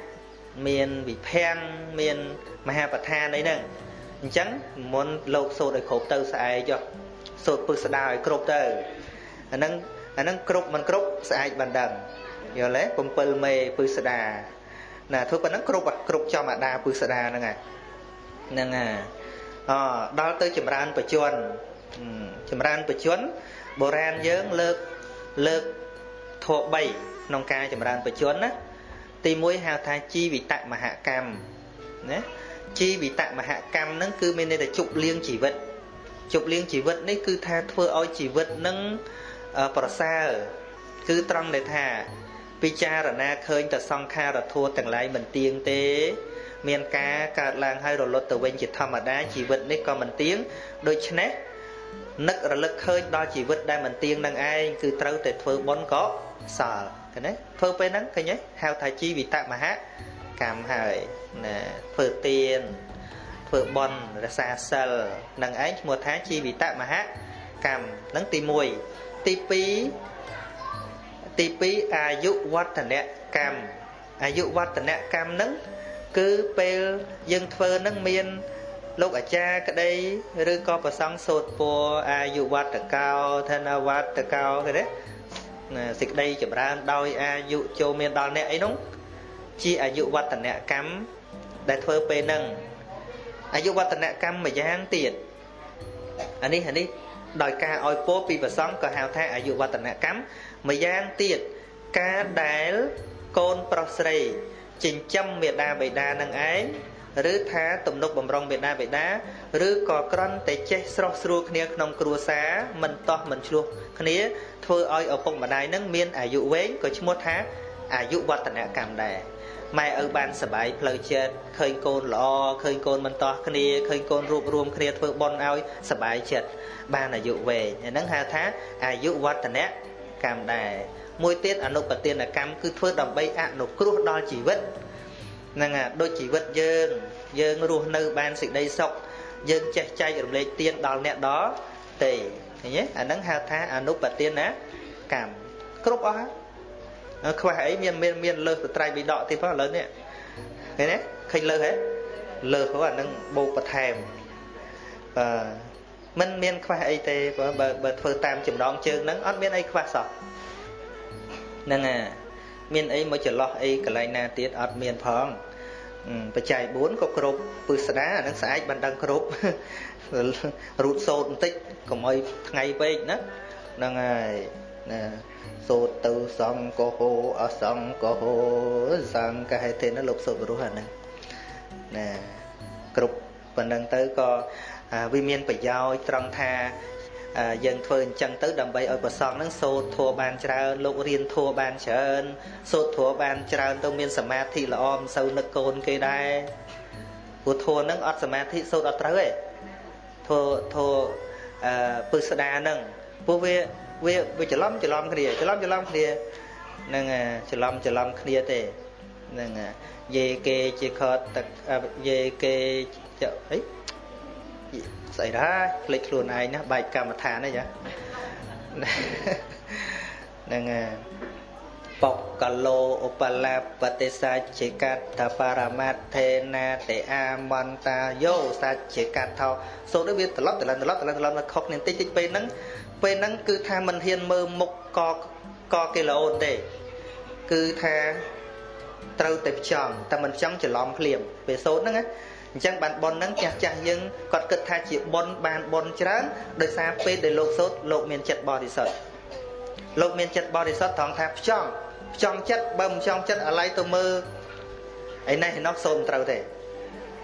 មានវិភាំងមានមហាប្រធានអីហ្នឹងអញ្ចឹងមុនលោកសូត្រឲ្យគ្រប់ទៅស្អែកចុះសូត្រពុស្ដាឲ្យគ្រប់ទៅអាហ្នឹង អាហ្នឹងគ្រប់មិនគ្រប់ស្អែកបានដឹងយល់ទេ7មេពឹសស្ដាណាធ្វើប៉ុណ្ណឹងគ្រប់គ្រប់ចំអាដាពឹសស្ដាហ្នឹងហើយហ្នឹងហើយអដល់ទៅចម្រើនបច្ចុប្បន្នចម្រើនបច្ចុប្បន្នបុរាណយើងលើកលើកធម៌3ក្នុងការចម្រើនបច្ចុប្បន្នណាទី1ហៅថាជីវិតមហកម្មណាជីវិតមហកម្មហ្នឹងគឺមានន័យថាជប់លៀងជីវិតជប់លៀងជីវិតនេះគឺថាធ្វើឲ្យជីវិតនឹង ប្រសើរគឺត្រង់ដែលថា ពិចារណាឃើញតែសង្ខារធัวទាំងឡាយមិនទៀងទេ មានការកើតឡើងហើយរលត់ទៅវិញជាធម្មតាជីវិតនេះក៏មិនទៀងដូច្នេះនឹករលឹកឃើញដល់ជីវិតដែលមិនទៀងនឹងឯងគឺត្រូវតែធ្វើបុណ្យក៏សល់ឃើញទេធ្វើពេលហ្នឹងឃើញទេហៅថាជីវិតមហកម្មហើយណាធ្វើទានធ្វើបន់រសាសិលនឹងឯងឈ្មោះថាជីវិតមហកម្មនឹងទី1 ទី2ទី2អាយុវឌ្ឍនកម្មអាយុវឌ្ឍនកម្មនឹងគឺពេលយើងធ្វើនឹងមានលោកអាចារ្យក្តីឬក៏ប្រសង់សូត្រពរអាយុវត្តកោធនវត្តកោគេទេសេចក្តីចម្រើនដោយអាយុចូលមានដល់អ្នកអីនោះជាអាយុវឌ្ឍនកម្មដែលធ្វើពេលហ្នឹងអាយុវឌ្ឍនកម្មមួយយ៉ាងទៀតអានេះអានេះ ដោយការឲ្យពោពីប្រសងក៏ហៅថាអាយុវឌ្ឍនកម្មមួយយ៉ាងទៀតការដែលកូនប្រុសស្រីចិញ្ចឹមមេដាបេដានឹងឯងឬថាទំនុកបំរុងមេដាបេដាឬក៏ក្រន់តែចេះស្រស់ស្រួលគ្នាក្នុងគ្រួសារមិនតោះមិនឆ្លោះគ្នាធ្វើឲ្យឪពុកម្ដាយនឹងមានអាយុវែងក៏ឈ្មោះថាអាយុវឌ្ឍនកម្មដែរ ម៉ែឪបានសบายផ្លូវចិត្តឃើញកូនល្អឃើញកូនមិនតោះគ្នាឃើញកូនរួបរวมគ្នាធ្វើបុណ្យឲ្យសบายចិត្តបានអាយុវែងហ្នឹងហៅថាអាយុវឌ្ឍនកម្មដែរមួយទៀតអនុបទានកម្មគឺធ្វើដើម្បីអនុគ្រោះដល់ជីវិតហ្នឹងហើយដូចជីវិតយើងយើងរស់នៅបានសេចក្តីសុខយើងចេះចែករំលែកទានដល់អ្នកដទៃឃើញទេអាហ្នឹងហៅថាអនុបទានកម្មគ្រប់អស់ហើយ ខ្វះអីមានមានមានលើសទៅត្រៃវិដកទៀតផងឥឡូវនេះឃើញទេឃើញលើសហ៎លើសហ្នឹងអានឹងបូកបន្ថែមបាទមិនមានខ្វះអីទេបើបើធ្វើតាមចំណងជើងហ្នឹងអត់មានអីខ្វះសោះហ្នឹងអាមានអីមកចន្លោះអីកន្លែងណាទៀតអត់មានផងបច្ច័យ4ក៏គ្រប់ពឹស្ដាអានឹងស្អែកបានដឹងគ្រប់រូតសោតបន្តិចកុំឲ្យថ្ងៃពេកណាហ្នឹងហើយណា សូត្រទៅសង្កហោអសង្កហោសង្កហេទេណាលោកសូត្របរោះអាហ្នឹងណាគ្រប់ប៉ុណ្ណឹងទៅក៏វាមានប្រយោជន៍ត្រង់ថាយើងធ្វើអញ្ចឹងទៅដើម្បីឲ្យប្រសងនឹងសូត្រធัวបានច្រើនលោករៀនធัวបានច្រើនសូត្រធัวបានច្រើនទៅមានសមាធិល្អមិនសូវនឹកកូនគេដែរព្រោះធัวនឹងអត់សមាធិសូត្រអត់ត្រូវទេធัวធัวអឺពឹស្ដានឹងព្រោះវា វាវាច្រឡំច្រឡំគ្នាច្រឡំច្រឡំគ្នានឹងច្រឡំច្រឡំគ្នាទេនឹងយេគេជាខតទឹកយេគេចអីស្អីដែរភ្លេចខ្លួនឯងណាបែកកម្មដ្ឋានអីចានឹង បកកឡោឧបលាបតិសាជាកតបរមត្ថេណាទេអាមន្តាយោសាជាកតថោសូត្រវាត្រឡប់ត្រឡប់ត្រឡប់ត្រឡប់ត្រឡប់ខុសគ្នាតិចតិចពេលហ្នឹងពេលហ្នឹងគឺថាមិនហ៊ានមើលមុខកកគីឡូនទេគឺថាត្រូវតែផ្ចង់តែមិនចង់ច្រឡំភ្លាមពេលសូត្រហ្នឹងណាអញ្ចឹងបានប៉ុនហ្នឹងចាស់ចាស់យើងគាត់គិតថាជាប៉ុនបានប៉ុនច្រើនដោយសារពេលដែលលោកសូត្រលោកមានចិត្តបរិសុទ្ធលោកមានចិត្តបរិសុទ្ធត្រង់ថាផ្ចង់ផ្ចង់ចិត្តបើមិនផ្ចង់ចិត្តអាឡ័យទៅមើលឯនេះឯនោះសូត្រមិនត្រូវទេ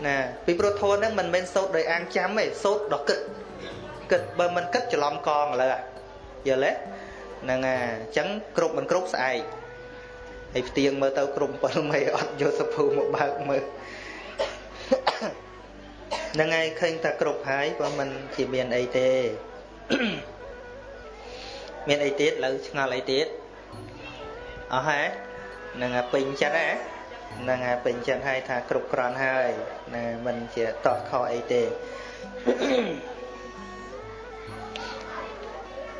ណាពីព្រោះធម៌ហ្នឹងមិនមែនសូត្រដោយអាងចាំទេសូត្រដល់គិតគិតបើមិនគិតច្រឡំកងឥឡូវយល់ទេហ្នឹងអាអញ្ចឹងគ្រប់មិនគ្រប់ស្អែកហើយផ្ទៀងមើលទៅគ្រប់7មេអត់យកសភៅមកបើកមើលហ្នឹងហើយឃើញតែគ្រប់ហើយក៏មិនជាមានអីទេមានអីទៀតលើឆ្ងល់អីទៀត អស់ហើយហ្នឹងហើយពេញចិត្តហ៎ហ្នឹងហើយពេញចិត្តហើយថាគ្រប់គ្រាន់ហើយណាមិនជាតោះខអីទេ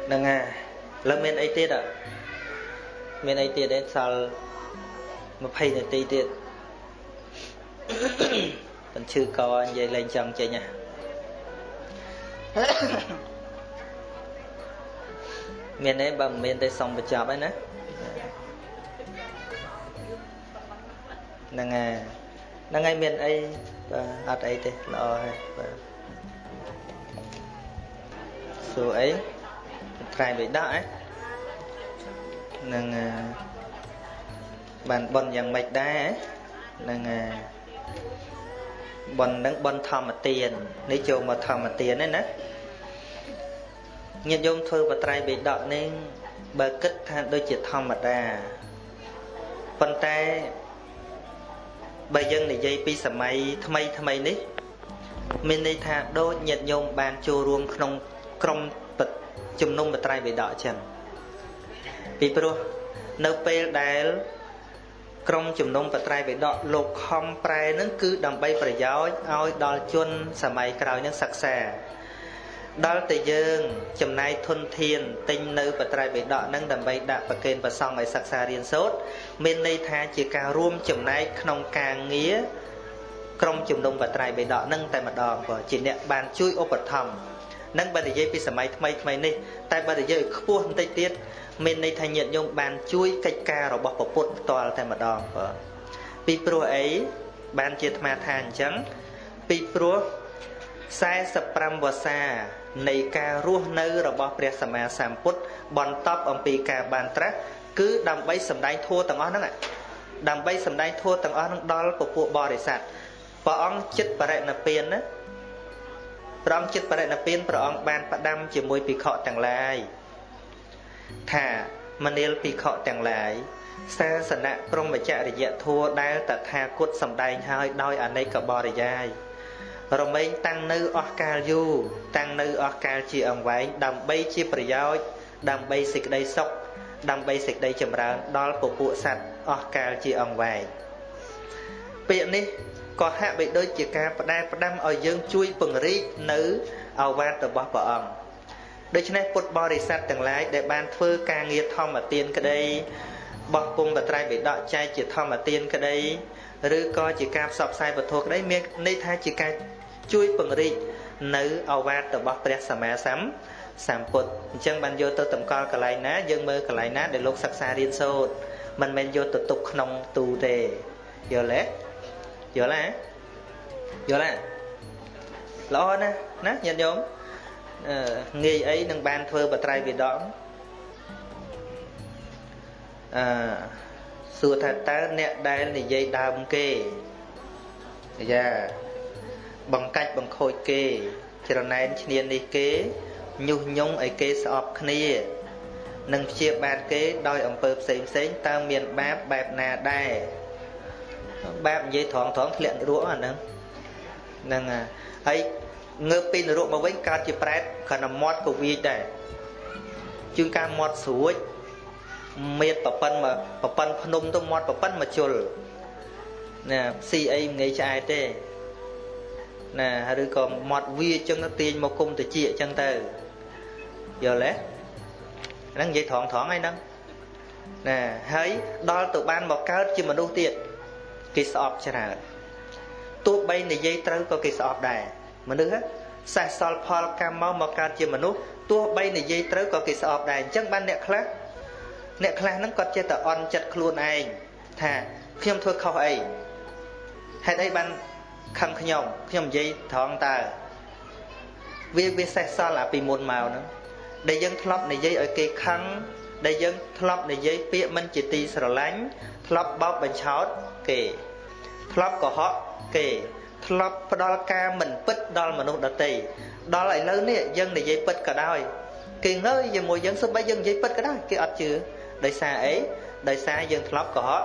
ហ្នឹងហើយលើមានអីទៀតអត់មានអីទៀតទេសល់20នាទីទៀតបញ្ឈឺកនិយាយលេងចង់ចេញហ่ะមានទេបើមិនមានទេសុំបញ្ចប់ហើយណា ហ្នឹងហើយហ្នឹងហើយមានអីបាទអត់អីទេល្អហើយបាទសួរអីត្រែងបិដកឯនឹងបានបនយ៉ាងម៉េចដែរនឹងបននឹងបនធម្មទាននេះចូលមកធម្មទានហ្នឹងណាញាតិញោមធ្វើបត្រៃបិដកនេះបើគិតថាដូចជាធម្មតាប៉ុន្តែ បើយើងនិយាយពីសម័យថ្មីថ្មីនេះ មានន័យថាដូចញាតិញោមបានចូលរួមក្នុងក្រុមជំនុំបត្រៃបិដកអញ្ចឹងពីព្រោះនៅពេលដែលក្រុមជំនុំបត្រៃបិដកលោកខំប្រែនឹងគឺដើម្បីប្រយោជន៍ឲ្យដល់ជនសម័យក្រោយនឹងសិក្សា ដល់តែយើងចំណាយធនធានទិញនៅបត្រៃបិដកនឹងដើម្បីដាក់ប្រគេនប្រសង់ឲ្យសិក្សារៀនសូត្រមានន័យថាជាការរួមចំណែកក្នុងការងារក្រុមជំនុំបត្រៃបិដកនឹងតែម្ដងក៏ជាអ្នកបានជួយឧបត្ថម្ភនឹងបើនិយាយពីសម័យថ្មីថ្មីនេះតែបើនិយាយខ្ពស់បន្តិចទៀតមានន័យថាញាតិញោមបានជួយកិច្ចការរបស់ពុទ្ធផ្ទាល់តែម្ដងបាទពីព្រោះអីបានជាអាត្មាថាអញ្ចឹងពីព្រោះ45វស្សា នៃការរស់នៅរបស់ព្រះសម្មាសម្ពុទ្ធបន្តអំពីការបានត្រាស់គឺដើម្បីសម្ដែងធัวទាំងអស់ហ្នឹងដើម្បីសម្ដែងធัวទាំងអស់ហ្នឹងដល់ពពួកបរិស័ទ ព្រះអង្គចិត្តបរិណិព្វានណាព្រះអង្គចិត្តបរិណិព្វានព្រះអង្គបានផ្ដាំជាមួយភិក្ខុទាំងឡាយថាមនាលភិក្ខុទាំងឡាយសាសនៈព្រមចរិយធัวដែលតថាគតសម្ដែងហើយដោយអនេកបរិយាយ រមែងតាំងនៅអស់កាលយូរតាំងនៅអស់កាលជាអង្វែងដើម្បីជាប្រយោជន៍ដើម្បីសេចក្តីសុខដើម្បីសេចក្តីចម្រើនដល់ពពួកសត្វអស់កាលជាអង្វែងពាក្យនេះក៏ហាក់បីដូចជាការផ្ដែផ្ដាំឲ្យយើងជួយពង្រីកនៅអវាទរបស់ព្រះអង្គដូច្នេះពុទ្ធបរិស័ទទាំងឡាយដែលបានធ្វើការងារធម្មទានក្តីបោះពុំបត្រៃបិដកចែកជាធម្មទានក្តីឬក៏ជាការផ្សព្វផ្សាយពធក្តីមានន័យថាជាការ ជួយពង្រីកនៅអវាទរបស់ព្រះសម្មាសម្សម្ពុទ្ធអញ្ចឹងបានយកទៅតម្កល់កន្លែងណាយើងមើលកន្លែងណាដែលលោកសិក្សារៀនសូត្រមិនមែនយកទៅទុកក្នុងទូទេយល់ទេយល់ទេយល់ទេល្អណាស់ណាញាតិញោមងាយអីនឹងបានធ្វើបត្រៃវិដកអឺសួរថាតើអ្នកដែលនិយាយដើមគេយ៉ា បង្កាច់បង្ខូចគេ ច្រណែនឈ្នាននេះគេញុះញង់ឲ្យគេស្អប់គ្នានឹងព្យាបាទគេដោយអំពើផ្សេងផ្សេងតើមានបាបបែបណាដែរបាបនិយាយត្រង់ត្រង់ធ្លាក់នរកអាហ្នឹងហ្នឹងហើយងើបពីនរកមកវិញកើតជាប្រែតគ្រាន់តែមាត់ក៏វាចដែរជួនកាលមាត់ស្រួចមៀតប្រប៉ិនមកប្រប៉ិនភ្នំទៅមាត់ប្រប៉ិនមកជុលណាស៊ីអីមិនងាយឆ្អែតទេ ណាឬក៏មាត់វាចឹងទៅទាញមកគុំតិចចឹងទៅយល់ទេហ្នឹងនិយាយត្រង់ត្រង់ហើយហ្នឹងណាហើយដល់ទៅបានមកកើតជាមនុស្សទៀតគេស្អប់ច្រើនទោះបីនិយាយត្រូវក៏គេស្អប់ដែរមនុស្សសេះសល់ផលកម្មមកមកកើតជាមនុស្សទោះបីនិយាយត្រូវក៏គេស្អប់ដែរអញ្ចឹងបានអ្នកខ្លះអ្នកខ្លះហ្នឹងគាត់ចេះតែអន់ចិត្តខ្លួនឯងថាខ្ញុំធ្វើខុសអីហេតុអីបាន ខឹងខ្ញុំខ្ញុំនិយាយត្រង់តើវាវាសេះសល់អាពីមុនមកហ្នឹងដែលយើងធ្លាប់និយាយឲ្យគេខឹងដែលយើងធ្លាប់និយាយពាក្យមិនជាទីស្រឡាញ់ធ្លាប់បោកបញ្ឆោតគេធ្លាប់កុហកគេធ្លាប់ផ្ដល់ការមិនពិតដល់មនុស្សដទៃដល់ឥឡូវនេះយើងនិយាយពិតក៏ដោយគេងើយជាមួយយើងសូម្បីយើងនិយាយពិតក៏ដោយគេអត់ជឿដោយសារអីដោយសារយើងធ្លាប់កុហក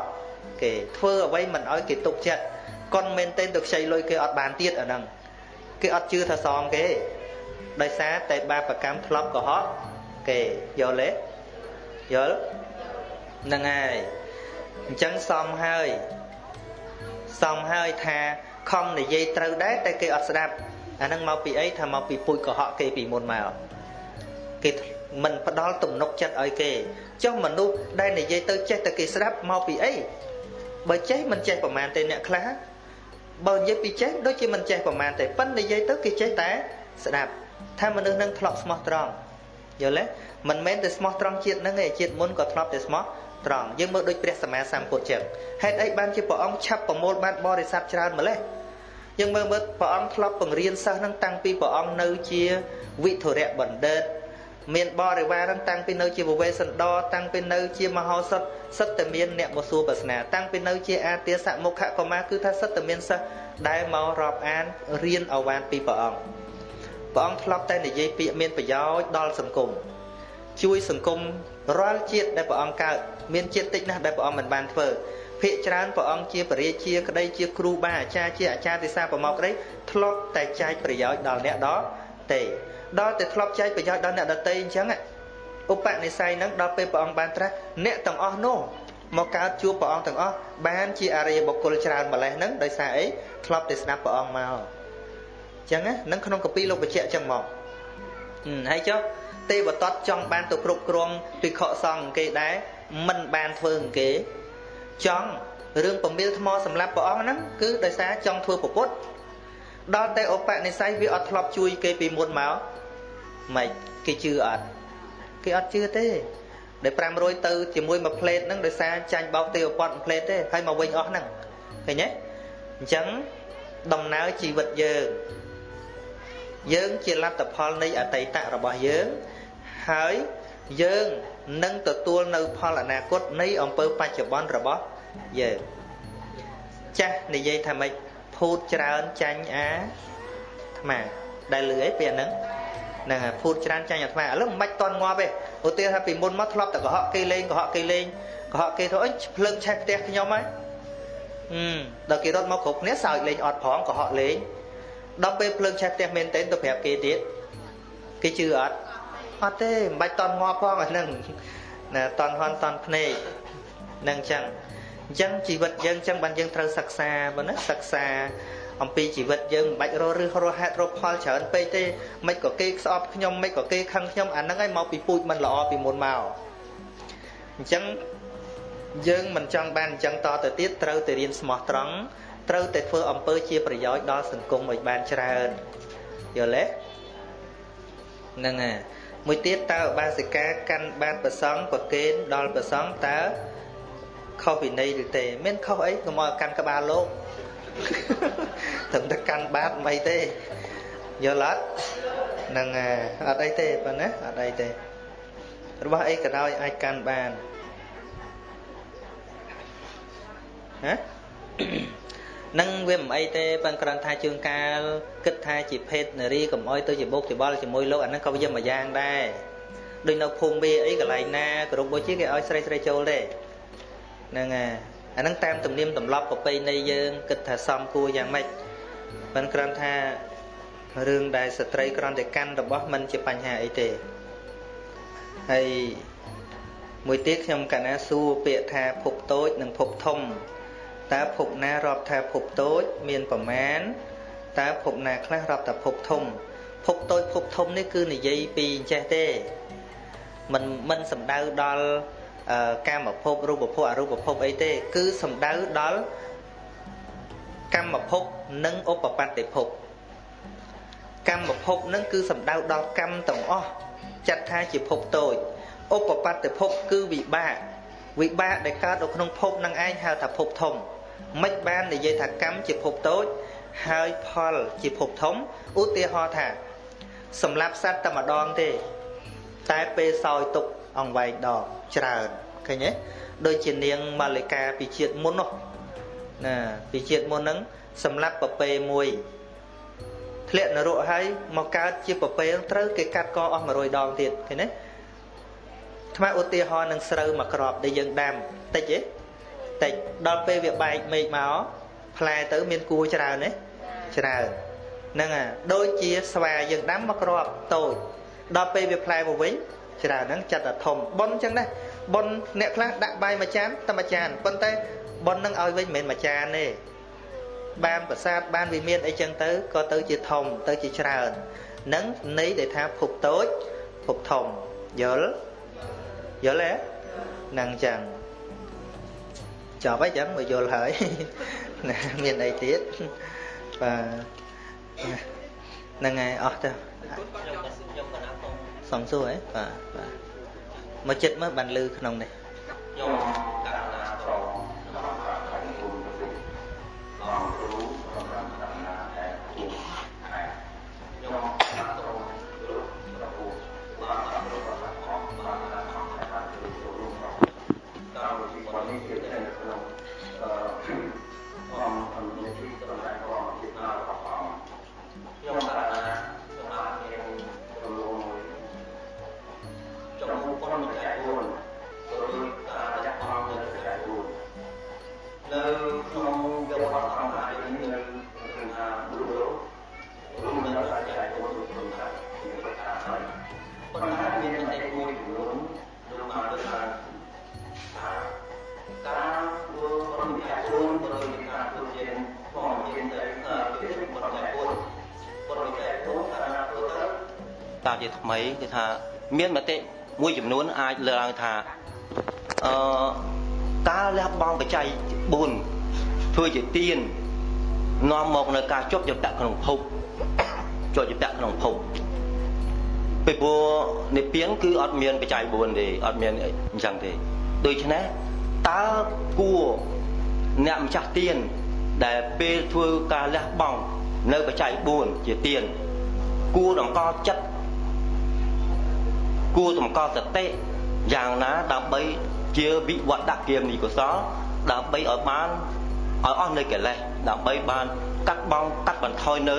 គេធ្វើអ្វីមិនឲ្យគេទុកចិត្ត កុនមែនទែនទៅខ្ចីលុយគេអត់បានទៀតអាហ្នឹងគេអត់ជឿថាសងគេដោយសារតែបាបកម្មធ្លាប់កុហកគេយល់ទេយល់ហ្នឹងហើយអញ្ចឹងសមហើយសមហើយថាខំនិយាយត្រូវដែរតែគេអត់ស្ដាប់អាហ្នឹងមកពីអីថាមកពីពូជកុហកគេពីមុនមកគេមិនផ្ដល់ទំនុកចិត្តឲ្យគេចុះមនុស្សដែលនិយាយទៅចេះតែគេស្ដាប់មកពីអីបើចេះមិនចេះប្រមាណទេអ្នកខ្លះ បើនិយាយពីចេះដូចជាមិនចេះប្រមាណទេប៉ិននិយាយទៅគេចេះតែស្ដាប់ថាមនុស្សនឹងធ្លាប់ស្មោះត្រង់យល់ទេមិនមែនតែស្មោះត្រង់ជាតិនឹងទេជាតិមុនក៏ធ្លាប់តែស្មោះត្រង់យើងមើលដូចព្រះសម្មាសម្ពុទ្ធចឹងហេតុអីបានជាព្រះអង្គឆាប់ប្រមូលបានបរិស័ទច្រើនម្លេះយើងមើលមើលព្រះអង្គធ្លាប់បង្រៀនសិស្សនឹងតាំងពីព្រះអង្គនៅជាវិធរៈបណ្ឌិត មានបរិវារនឹងតាំងពីនៅជាវវេសន្តរតាំងពីនៅជាមហោសថសិតតែមានអ្នកមកសួរប្រស្នាតាំងពីនៅជាអាទាសមុខកុមារគឺថាសិតតែមានសិស្សដែលមករាប់អានរៀនអវានពីព្រះអង្គព្រះអង្គធ្លាប់តែនិយាយពាក្យមានប្រយោជន៍ដល់សង្គមជួយសង្គមរាល់ជាតិដែលព្រះអង្គកើតមានជាតិតិចណាស់ដែលព្រះអង្គមិនបានធ្វើភាកច្រើនព្រះអង្គជាបរិជាក្តីជាគ្រូបាអាចារ្យជាអាចារ្យទេសាប្រមកក្តីធ្លាប់តែចែកប្រយោជន៍ដល់អ្នកដទៃ ដល់តែធ្លាប់ចែកប្រយោជន៍ដល់អ្នកដទៃអញ្ចឹងឧបនិស្ស័យហ្នឹងដល់ពេលព្រះអង្គបានត្រាស់អ្នកទាំងអស់នោះមកកើតជួបព្រះអង្គទាំងអស់បានជាអរិយបុគ្គលច្រើនម្លេះហ្នឹងដោយសារអីធ្លាប់តែស្ដាប់ព្រះអង្គមកអញ្ចឹងណានឹងក្នុងកពីលោកបញ្ជាក់អញ្ចឹងមកហើយចុះទេវតតចង់បានទៅគ្រប់គ្រងភិក្ខុសង្ឃគេដែរមិនបានធ្វើគេចង់រឿងពមៀលថ្មសម្រាប់ព្រះអង្គហ្នឹងគឺដោយសារចង់ធ្វើប្រពុត ដល់តែឧបនិស្ស័យវាអត់ធ្លាប់ជួយគេពីមុនមកមិនគេជឿអត់គេអត់ជឿទេដែល500ទៅជាមួយមួយផ្លេតហ្នឹងដោយសារចាញ់បោកទេវពតមួយផ្លេតទេហើយមកវិញអស់ហ្នឹងឃើញទេអញ្ចឹងដំណើរជីវិតយើងយើងជាលទ្ធផលនៃអតីតរបស់យើងហើយយើងនឹងទទួលនៅផលអនាគតនៃអំពើបច្ចុប្បន្នរបស់យើងចាស់និយាយថាម៉េច ភភូតច្រើនចាញ់អាអាត្មាដែលលឺអីពេលហ្នឹងហ្នឹងភូតច្រើនចាញ់អាត្មាឥឡូវមិនបាច់តន់ងាប់ទេឧទាហរណ៍ថាពីមុនមកធ្លាប់តែកុហកគេលេងកុហកគេលេងកុហកគេទៅអីភ្លើងឆេះផ្ទះខ្ញុំហើយអឺដល់គេរត់មកគ្រប់គ្នាសើចលេងអត់ផងកុហកលេងដល់ពេលភ្លើងឆេះផ្ទះមែនទែនទៅប្រាប់គេទៀតគេជឿអត់អត់ទេមិនបាច់តន់ងាប់ផងអាហ្នឹងណាតន់ហន់តន់ភ្នែកនឹងអញ្ចឹង អញ្ចឹងជីវិតយើងអញ្ចឹងបានយើងត្រូវសិក្សាបើណាសិក្សាអំពីជីវិតយើងមិនបាច់រស់ឬរស់ហេតុរស់ផលច្រើនពេកទេមិនក៏គេស្អប់ខ្ញុំមិនក៏គេខឹងខ្ញុំអាហ្នឹងឯងមកពីពូជមិនល្អពីមុនមកអញ្ចឹងយើងមិនចង់បានអញ្ចឹងតទៅទៀតត្រូវតែរៀនស្មោះត្រង់ត្រូវតែធ្វើអំពើជាប្រយោជន៍ដល់សង្គមឲ្យបានច្រើនយល់ទេហ្នឹងហើយមួយទៀតតើបាសិកាកាន់បាតប្រសងប្រគេនដល់ប្រសងតើ ខុសវិន័យឬទេមានខុសអីកុំឲ្យកាន់ក្បាលលោកត្រឹមតែកាន់បាតមិនអីទេយល់អត់ហ្នឹងអត់អីទេប៉ុណ្ណាអត់អីទេរបស់អីក៏ដោយអាចកាន់បានហ៎នឹងវាមិនអីទេប៉ុន្តែគ្រាន់ថាជួនកាលគិតថាជាភេទនារីកុំអោយទៅជាបុកច្បល់ជាមួយលោកអាហ្នឹងក៏វាមួយយ៉ាងដែរដូចនៅភូមិវាអីកន្លែងណាគ្រប់បុជាគេឲ្យស្រីស្រីចូលទេ ហ្នឹងហើយអាហ្នឹងតាមទំនៀមទម្លាប់ប្រពៃណីយើងគិតថាសមគួរយ៉ាងម៉េចមិនគ្រាន់ថារឿងដែលស្ត្រីគ្រាន់តែកាន់របស់มันជាបញ្ហាអីទេហើយមួយទៀតខ្ញុំកាលណាសួរពាក្យថាភពតូចនិងភពធំតើភពណារាប់ថាភពតូចមានប្រមាណតើភពណាខ្លះរាប់ថាភពធំភពតូចភពធំនេះគឺនិយាយពីអញ្ចេះទេមិនមិនសំដៅដល់ កាមភពរូបភពអរូបភពអីទេ គឺសំដៅដល់កម្មភពនិងឧបបត្តិភពកម្មភពនឹងគឺសំដៅដល់កម្មទាំងអស់ចាត់ថាជាភពតូចឧបបត្តិភពគឺវិបាកវិបាកដែលកើតនៅក្នុងភពនឹងឯងហៅថាភពធំមិនបាននិយាយថាកម្មជាភពតូចហើយផលជាភពធំឧទាហរណ៍ថាសម្រាប់សត្វតែម្ដងទេ តែពេលសោយទុក អង្វែងដងច្រើនឃើញទេដូចជានាងម៉ាលិកាពីជាតិមុននោះណាពីជាតិមុនហ្នឹងសម្រាប់ប្រពេមួយធ្លាក់នរកហើយមកកើតជាប្រពេត្រូវគេកាត់កអស់100ដងទៀតឃើញទេថ្មឧទាហរណ៍នឹងស្រូវមួយក្របដែលយើងដាំតិចទេតិចដល់ពេលវាបែកមេឃមកផ្លែទៅមានគួរច្រើនទេច្រើនហ្នឹងអាដូចជាស្វាយើងដាំមកក្របតូចដល់ពេលវាផ្លែមកវិញ ច្រើនហ្នឹងចិត្តតែធំប៉ុនអញ្ចឹងដែរប៉ុនអ្នកខ្លះដាក់បាយមួយចានតែមួយចានប៉ុន្តែប៉ុននឹងឲ្យវិញមិនមែនមួយចានទេបានប្រសាទបានវិមានអីចឹងទៅក៏ទៅជាធំទៅជាច្រើននឹងន័យដែលថាភពតូចភពធំយល់យល់ទេហ្នឹងចឹងចប់ហើយចឹងមកយល់ហើយណាមានអីទៀតបាទហ្នឹងហើយអស់ទៅ សំសួរហ៎បាទបាទមកចិត្តមើលបានលឺក្នុងនេះខ្ញុំកណ្ណា ថ្មីគឺថាមានមតិមួយចំនួនអាចលើកឡើងថាអឺការលះបង់បច្ច័យ4ធ្វើជាទៀននាំមកនៅការជាប់យតៈក្នុងភពជាប់យតៈក្នុងភពពីព្រោះនិព្វានគឺអត់មានបច្ច័យ4ទេអត់មានអញ្ចឹងទេដូច្នេះតើគួរអ្នកម្ចាស់ទៀនដែលពេលធ្វើការលះបង់នៅបច្ច័យ4ជាទៀនគួរដង្កល់ចិត្ត គួរតម្កល់សតិយ៉ាងណាដើម្បីជាវិវត្តគមនីកុសលដើម្បីឲ្យបានឲ្យអស់នៅកិលេសដើម្បីបានកាត់បងកាត់បន្ថយនៅ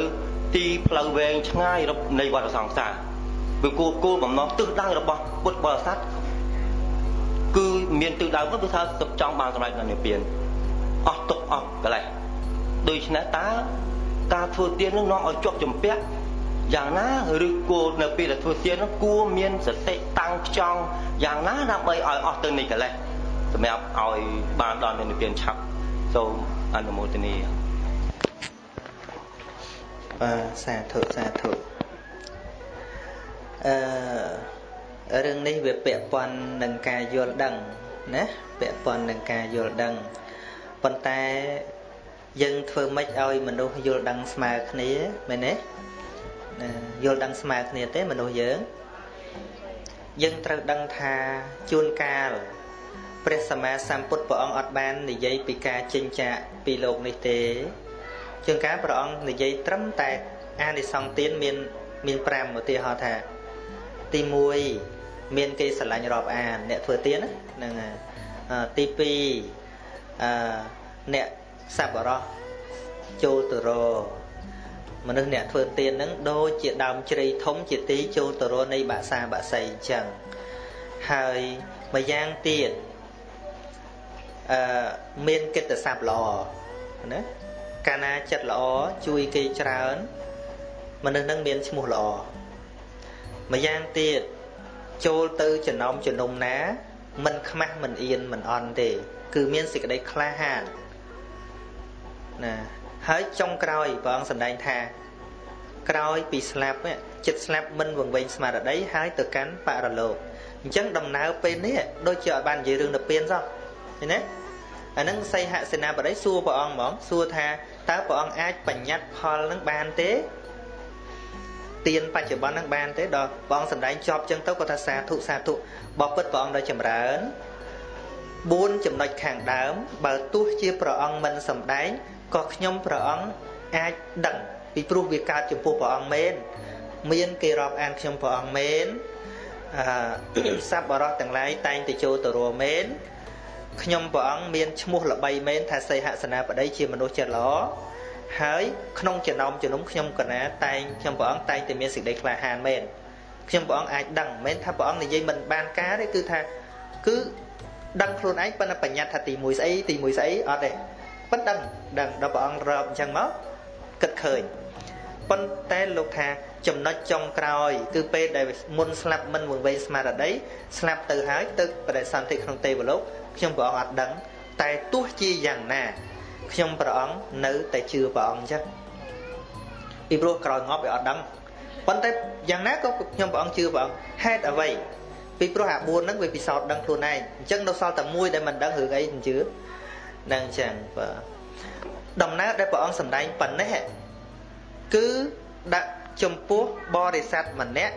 ទីផ្លូវវែងឆ្ងាយនៃវដ្តសង្សារវាគោលគោលបំណងទិសដៅរបស់ពុទ្ធបរិស័ទគឺមានទិសដៅគឺថាចង់បានសម្រេចនៅនិព្វានអស់ទុកអស់កលេសដូច្នេះតើការធ្វើទាននឹងនាំឲ្យជាប់ជំពាក់ យ៉ាងណាឬគួរនៅពេលដែលធ្វើទាននោះគួរមានសតិតាំងខ្ចង់យ៉ាងណាដើម្បីឲ្យអស់ទៅនៃកលេសសម្រាប់ឲ្យបានដល់និព្វានឆាប់សូមអនុមោទនាបាទសាធុសាធុអឺរឿងនេះវាពាក់ព័ន្ធនឹងការយល់ដឹងណាពាក់ព័ន្ធនឹងការយល់ដឹងប៉ុន្តែយើងធ្វើម៉េចឲ្យមនុស្សយល់ដឹងស្មើគ្នាមែនទេ យល់ដឹងស្មើគ្នាទេមនុស្សយើងយើងត្រូវដឹងថាជួនកាលព្រះសម្មាសម្ពុទ្ធព្រះអង្គអត់បាននិយាយពីការចិញ្ចាកពីលោកនេះទេជួនកាលព្រះអង្គនិយាយត្រឹមតែអានិសង្សទានមានមាន5ឧទាហរណ៍ថាទី1មានគេស្រឡាញ់រាប់អានអ្នកធ្វើទានហ្នឹងទី2អឺអ្នកសប្បុរសចូលទៅរ មនុស្សអ្នកធ្វើទានហ្នឹងដូចជាដើមជ្រៃធំជាទីចូលទៅរនៃបាសាបាសីអញ្ចឹងហើយម្យ៉ាងទៀតអឺមានកិត្តិស័ព្ទល្អណាកាលណាចិត្តល្អជួយគេច្រើនមនុស្សនឹងមានឈ្មោះល្អម្យ៉ាងទៀតចូលទៅចំណោមជំនុំណាមិនខ្មាស់មិនអៀនមិនអន់ទេ គឺមានសេចក្តីក្លាហានណា ហើយចុងក្រោយព្រះអង្គសម្ដែងថាក្រោយពីស្លាប់ចិត្តស្លាប់មិនវង្វេងស្មារតីហើយទៅកាន់បរលោកអញ្ចឹងដំណើរពេលនេះដូចជាឲ្យបាននិយាយរឿងទៅពៀនសោះឃើញទេអានឹងសីហសេនាបតីសួរព្រះអង្គហ្មងសួរថាតើព្រះអង្គអាចបញ្ញត្តិផលនឹងបានទេទានបច្ចុប្បន្ននឹងបានទេដល់ព្រះអង្គសម្ដែងចប់ចឹងទៅគាត់ថាសាធុសាធុបបិទ្ធព្រះអង្គដល់ចម្រើន4ចំណុចខាងដើមបើទោះជាព្រះអង្គមិនសម្ដែង ក៏ខ្ញុំព្រះអង្គអាចដឹងពីព្រោះវាកើតចំពោះព្រះអង្គមែនមានគេរាប់អានខ្ញុំព្រះអង្គមែនអឺសัพបរោះទាំងឡាយតែងទៅចូលទៅរួមមែនខ្ញុំព្រះអង្គមានឈ្មោះល្បីមែនថាសីហសនាបតីជាមនុស្សចិត្តល្អហើយក្នុងចំណោមជំនុំខ្ញុំកណាតែងខ្ញុំព្រះអង្គតែងតែមានសេចក្តីក្លាហានមែនខ្ញុំព្រះអង្គអាចដឹងមិនមែនថាព្រះអង្គនិយាយមិនបានការទេគឺថាគឺដឹងខ្លួនឯងប៉ុន្តែបញ្ញត្តិថាទី1ស្អីទី1ស្អីអត់ទេ ប៉ុន្តែដឹងដឹងដល់ព្រះអង្គរាប់អញ្ចឹងមកគិតឃើញប៉ុន្តែលោកថាចំណុចចុងក្រោយ គឺពេលដែលមុនស្លាប់មិនវង្វេងស្មារតីស្លាប់ទៅហើយទៅបដិសន្ធិក្នុងទេវលោកខ្ញុំព្រះអង្គអត់ដឹង តែទោះជាយ៉ាងណា ខ្ញុំព្រះអង្គនៅតែជឿព្រះអង្គអញ្ចឹងពីព្រោះក្រោយងាប់វាអត់ដឹងប៉ុន្តែយ៉ាងណាក៏ខ្ញុំព្រះអង្គជឿព្រះអង្គហេតុអ្វីពីព្រោះអា4ហ្នឹងវាពិសោធន៍ដឹងខ្លួនឯងអញ្ចឹងនៅសល់តែមួយដែលមិនដឹងរឿងអីមិនជឿ នឹងអញ្ចឹងបាទដំណើរដែលព្រះអង្គសម្ដែងប៉ុណ្ណេះគឺដាក់ចំពោះបរិស័ទម្នាក់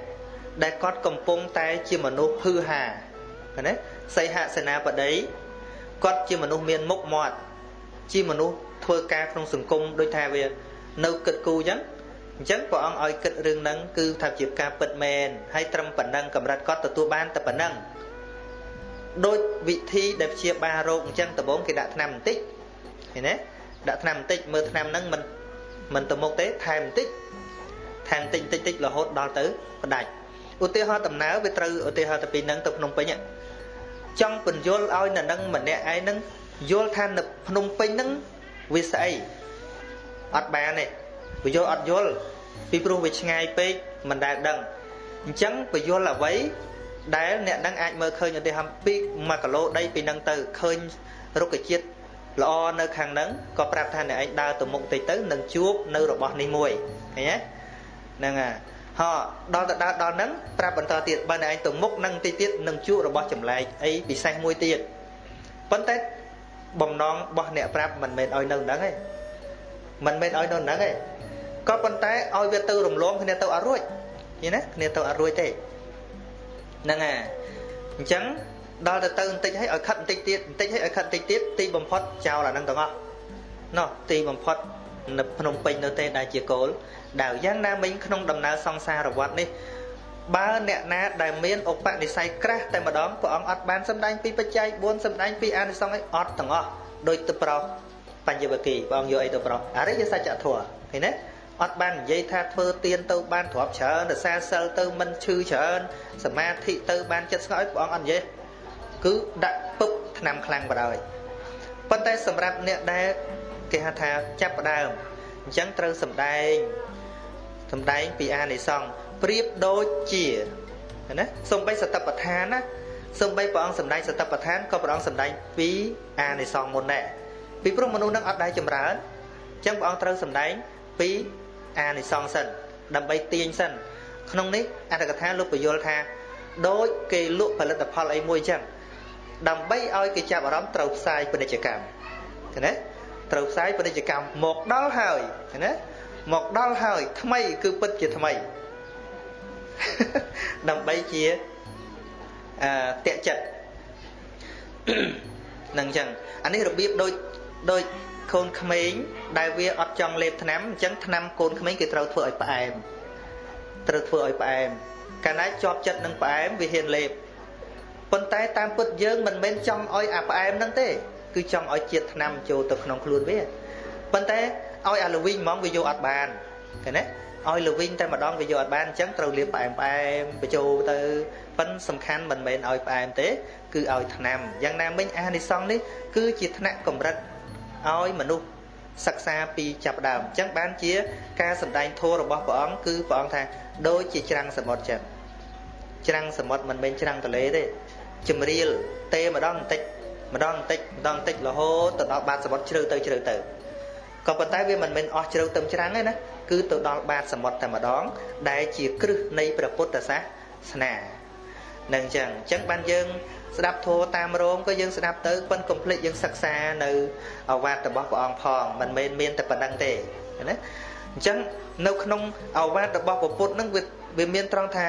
ដែលគាត់កំពុងតែជាមនុស្សហឺហាណាសីហសេនាបតីគាត់ជាមនុស្សមានមុខមាត់ជាមនុស្សធ្វើការក្នុងសង្គមដូចថាវា នៅគិតគូរអញ្ចឹងអញ្ចឹងព្រះអង្គឲ្យគិតរឿងហ្នឹងគឺថាជាការពិតមែនហើយត្រឹមប៉ុណ្ណឹងកម្រិតគាត់ទទួលបានតែប៉ុណ្ណឹង ដោយវិធីដែលព្យាបាលរោគអញ្ចឹងដំបូងគេដាក់ថ្នាំបន្តិចឃើញទេដាក់ថ្នាំបន្តិចមើលថ្នាំហ្នឹងមិនមិនទៅមុខទេថែមបន្តិចថែមបន្តិចបន្តិចតិចរហូតដល់ទៅផ្ដាច់ឧទាហរណ៍ដំណើរវាត្រូវឧទាហរណ៍ទៅពីហ្នឹងទៅភ្នំពេញចង់បញ្យល់ឲ្យនៅនឹងម្នាក់ឯងហ្នឹងយល់ថានៅភ្នំពេញហ្នឹងវាស្អីអត់បានទេវាយល់អត់យល់ពីព្រោះវាឆ្ងាយពេកមិនដែលដឹងអញ្ចឹងពយល់អ្វី ដែលអ្នកនឹងអាចមើលឃើញឧទាហរណ៍ពី1គីឡូដីពីនឹងទៅឃើញរុក្ខជាតិល្អនៅខាងហ្នឹងក៏ប្រាប់ថាអ្នកឯងដើរទៅមុខតិចទៅនឹងជួបនៅរបស់នេះមួយឃើញទេហ្នឹងហើយហោដល់ទៅដើរដល់ហ្នឹងប្រាប់បន្តទៀតបើអ្នកឯងទៅមុខនឹងតិចទៀតនឹងជួបរបស់ចម្លែកអីពិសេសមួយទៀតប៉ុន្តែបំណងរបស់អ្នកប្រាប់មិនមែនឲ្យនៅហ្នឹងទេមិនមែនឲ្យនៅហ្នឹងទេក៏ប៉ុន្តែឲ្យវាទៅរំលងគ្នាទៅអត់រួចឃើញណាគ្នាទៅអត់រួចទេ ហ្នឹងហើយអញ្ចឹងដល់ទៅទៅបន្តិចឲ្យឲ្យខិតបន្តិចទៀតបន្តិចឲ្យឲ្យខិតបន្តិចទៀតទីបំផុតចោលអាហ្នឹងទាំងអស់ណោះទីបំផុតនៅភ្នំពេញនៅទេដែលជាគោលដែលយ៉ាងណាមិញក្នុងដំណើរសង្សារវដ្តនេះបើអ្នកណាដែលមានឧបនិស្ស័យក្រាស់តែម្ដងព្រះអង្គអត់បានសម្ដែងពីបច្ច័យ4សម្ដែងពីអានិសង្សអីអត់ទាំងអស់ដោយទៅប្រោសបញ្ញវគិព្រះអង្គយកអីទៅប្រោះអរិយសច្ចធម៌ឃើញទេ អត់បាននិយាយថាធ្វើទៀនទៅបានទ្រព្យច្រើនរសាសិលទៅមិនឈឺច្រើនសមាធិទៅបានចិត្តស្ងប់ព្រះអង្គអត់និយាយគឺដាក់ពឹបឆ្នាំខ្លាំងបដ ாய் ប៉ុន្តែសម្រាប់អ្នកដែលគេហៅថាចាប់ផ្ដើមអញ្ចឹងត្រូវសំដែងសំដែងពីអានិសង្ឃប្រៀបដូចជាណាសំបីសតបដ្ឋានណាសំបីព្រះអង្គសំដែងសតបដ្ឋានក៏ព្រះអង្គសំដែងពីអានិសង្ឃមុនដែរពីព្រោះមនុស្សនឹងអត់ដែរចម្រើនអញ្ចឹងព្រះអង្គត្រូវសំដែងពី អានិសង្ឃសិនដើម្បីទាញសិនក្នុងនេះអត្ថកថាលោកបញ្យល់ថាដូចគេលក់ផលិតផលអីមួយអញ្ចឹងដើម្បីឲ្យគេចាប់អារម្មណ៍ត្រូវផ្សាយពាណិជ្ជកម្មឃើញទេត្រូវផ្សាយពាណិជ្ជកម្មមកដល់ហើយឃើញទេមកដល់ហើយថ្មីគឺពិតជាថ្មីដើម្បីជាអឺតាក់ចិត្តនឹងអញ្ចឹងអានេះរបៀបដូចដូច កូនក្មេងដែលវាអត់ចង់លេបថ្នាំអញ្ចឹងថ្នាំកូនក្មេងគេត្រូវធ្វើឲ្យផ្អែមត្រូវធ្វើឲ្យផ្អែមកាលណាជាប់ចិត្តនឹងផ្អែមវាហ៊ានលេបប៉ុន្តែតាមពិតយើងមិនមែនចង់ឲ្យអាផ្អែមហ្នឹងទេគឺចង់ឲ្យជាតិថ្នាំចូលទៅក្នុងខ្លួនវាប៉ុន្តែឲ្យអាលវីងហ្មងវាយកអត់បានឃើញទេឲ្យលវីងតែម្ដងវាយកអត់បានអញ្ចឹងត្រូវលាបផ្អែមផ្អែមបញ្ចូលទៅប៉ិនសំខាន់មិនមែនឲ្យផ្អែមទេ គឺឲ្យថ្នាំយ៉ាងណាមិញអានិសង្ឃនេះគឺជាថ្នាក់កម្រិត ឲ្យមនុស្សសិក្សាពីចាប់ដើមអញ្ចឹងបានជា ការសម្ដែងធម៌របស់ព្រះអង្គគឺព្រះអង្គថាដូចជាច្រាំងសមុទ្រចឹងច្រាំងសមុទ្រមិនមែនច្រាំងទន្លេទេជំរាលទេម្ដងបន្តិចម្ដងបន្តិចម្ដងបន្តិចរហូតទៅដល់បាតសមុទ្រជ្រៅទៅជ្រៅទៅក៏ប៉ុន្តែវាមិនមែនអស់ជ្រៅទៅច្រាំងទេណាគឺទៅដល់បាតសមុទ្រតែម្ដង ដែលជាគ្រឹះនៃព្រះពុទ្ធសាសនានឹងអញ្ចឹងអញ្ចឹងបានយើង ស្ដាប់ធម៌តាមរោងក៏យើងស្ដាប់ទៅប៉ុនកុំភ្លេចយើងសិក្សានៅអវាទរបស់ព្រះអង្គផងមិនមែនមានតែប៉ុណ្្នឹងទេណាអញ្ចឹងនៅក្នុងអវាទរបស់ព្រះពុទ្ធនឹងវាវាមានត្រង់ថា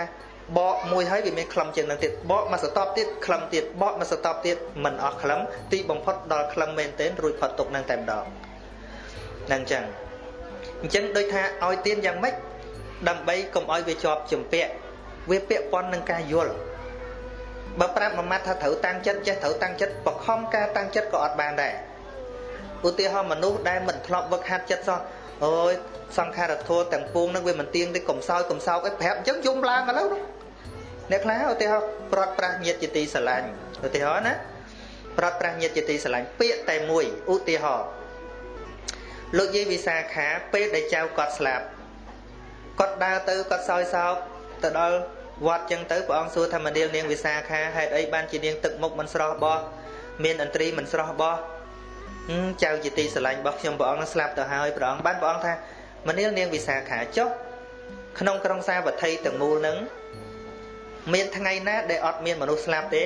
បកមួយហើយវាមានក្លឹមជាងនឹងទៀតបកមកសតបទៀតក្លឹមទៀតបកមកសតបទៀតមិនអស់ក្លឹមទីបំផុតដល់ក្លឹមមែនទែនរួចផុតទុកនឹងតែម្ដងហ្នឹងអញ្ចឹងអញ្ចឹងដូចថាឲ្យទៀនយ៉ាងម៉េចដើម្បីកុំឲ្យវាជាប់ជំពាក់វាពាក់ព័ន្ធនឹងការយល់ បើប្រាប់មួយម៉ាត់ថាត្រូវតាំងចិត្តចេះត្រូវតាំងចិត្តបខំការតាំងចិត្តក៏អត់បានដែរឧទាហរណ៍មនុស្សដែលមិនធ្លាប់វឹកហាត់ចិត្តសោះអូយសង្ខារធัวទាំងពួងនឹងវាមិនទៀងទេកំសោយកំសោកអីប្រាប់អញ្ចឹងយំឡើងឥឡូវអ្នកខ្លះឧទាហរណ៍ប្រត់ប្រាស់ញាតជាទីស្រឡាញ់ឧទាហរណ៍ណាប្រត់ប្រាស់ញាតជាទីស្រឡាញ់ពាក្យតែមួយឧទាហរណ៍លោកយាយវិសាខាពេលដែលចៅគាត់ស្លាប់គាត់ដើរទៅគាត់សោយសោកទៅដល់ វត្តចឹងទៅព្រះអង្គសួរថាមនាលនាងវិសាខាហេតុអីបានជានាងទឹកមុខមិនស្រស់បោះមានអន្ត្រីមិនស្រស់បោះចៅជាទីស្រឡាញ់របស់ខ្ញុំព្រះអង្គស្លាប់ទៅហើយព្រះអង្គបានព្រះអង្គថាមនាលនាងវិសាខាចុះក្នុងក្រុងសាវត្ថីទាំងមូលនឹងមានថ្ងៃណាដែលអត់មានមនុស្សស្លាប់ទេ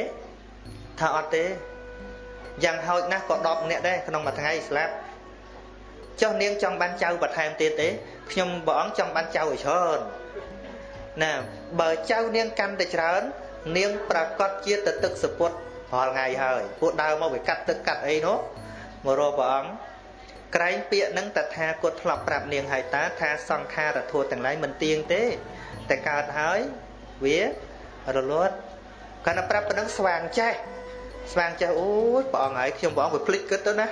ថាអត់ទេយ៉ាងហោចណាស់ក៏10នាក់ដែរក្នុងមួយថ្ងៃស្លាប់ចុះនាងចង់បានចៅបន្ថែមទៀតទេខ្ញុំព្រះអង្គចង់បានចៅឲ្យច្រើន ណាបើចៅនាងកាន់តែច្រើន នាងប្រកាសជាទៅទឹកសពុតរាល់ថ្ងៃហើយពួកដើរមកវាកាត់ទឹកកាត់អីនោះមករកព្រះអង្គក្រែងពាក្យនឹងតថាគតធ្លាប់ប្រាប់នាងហើយតាថាសង្ខារធัวទាំងឡាយមិនទៀងទេតែកើតហើយវារលត់កាលណាប្រាប់ប៉ុណ្ណឹងស្វាងចេះស្វាងចេះអូយព្រះអង្គហើយខ្ញុំព្រះអង្គវាភ្លេចគិតទៅណា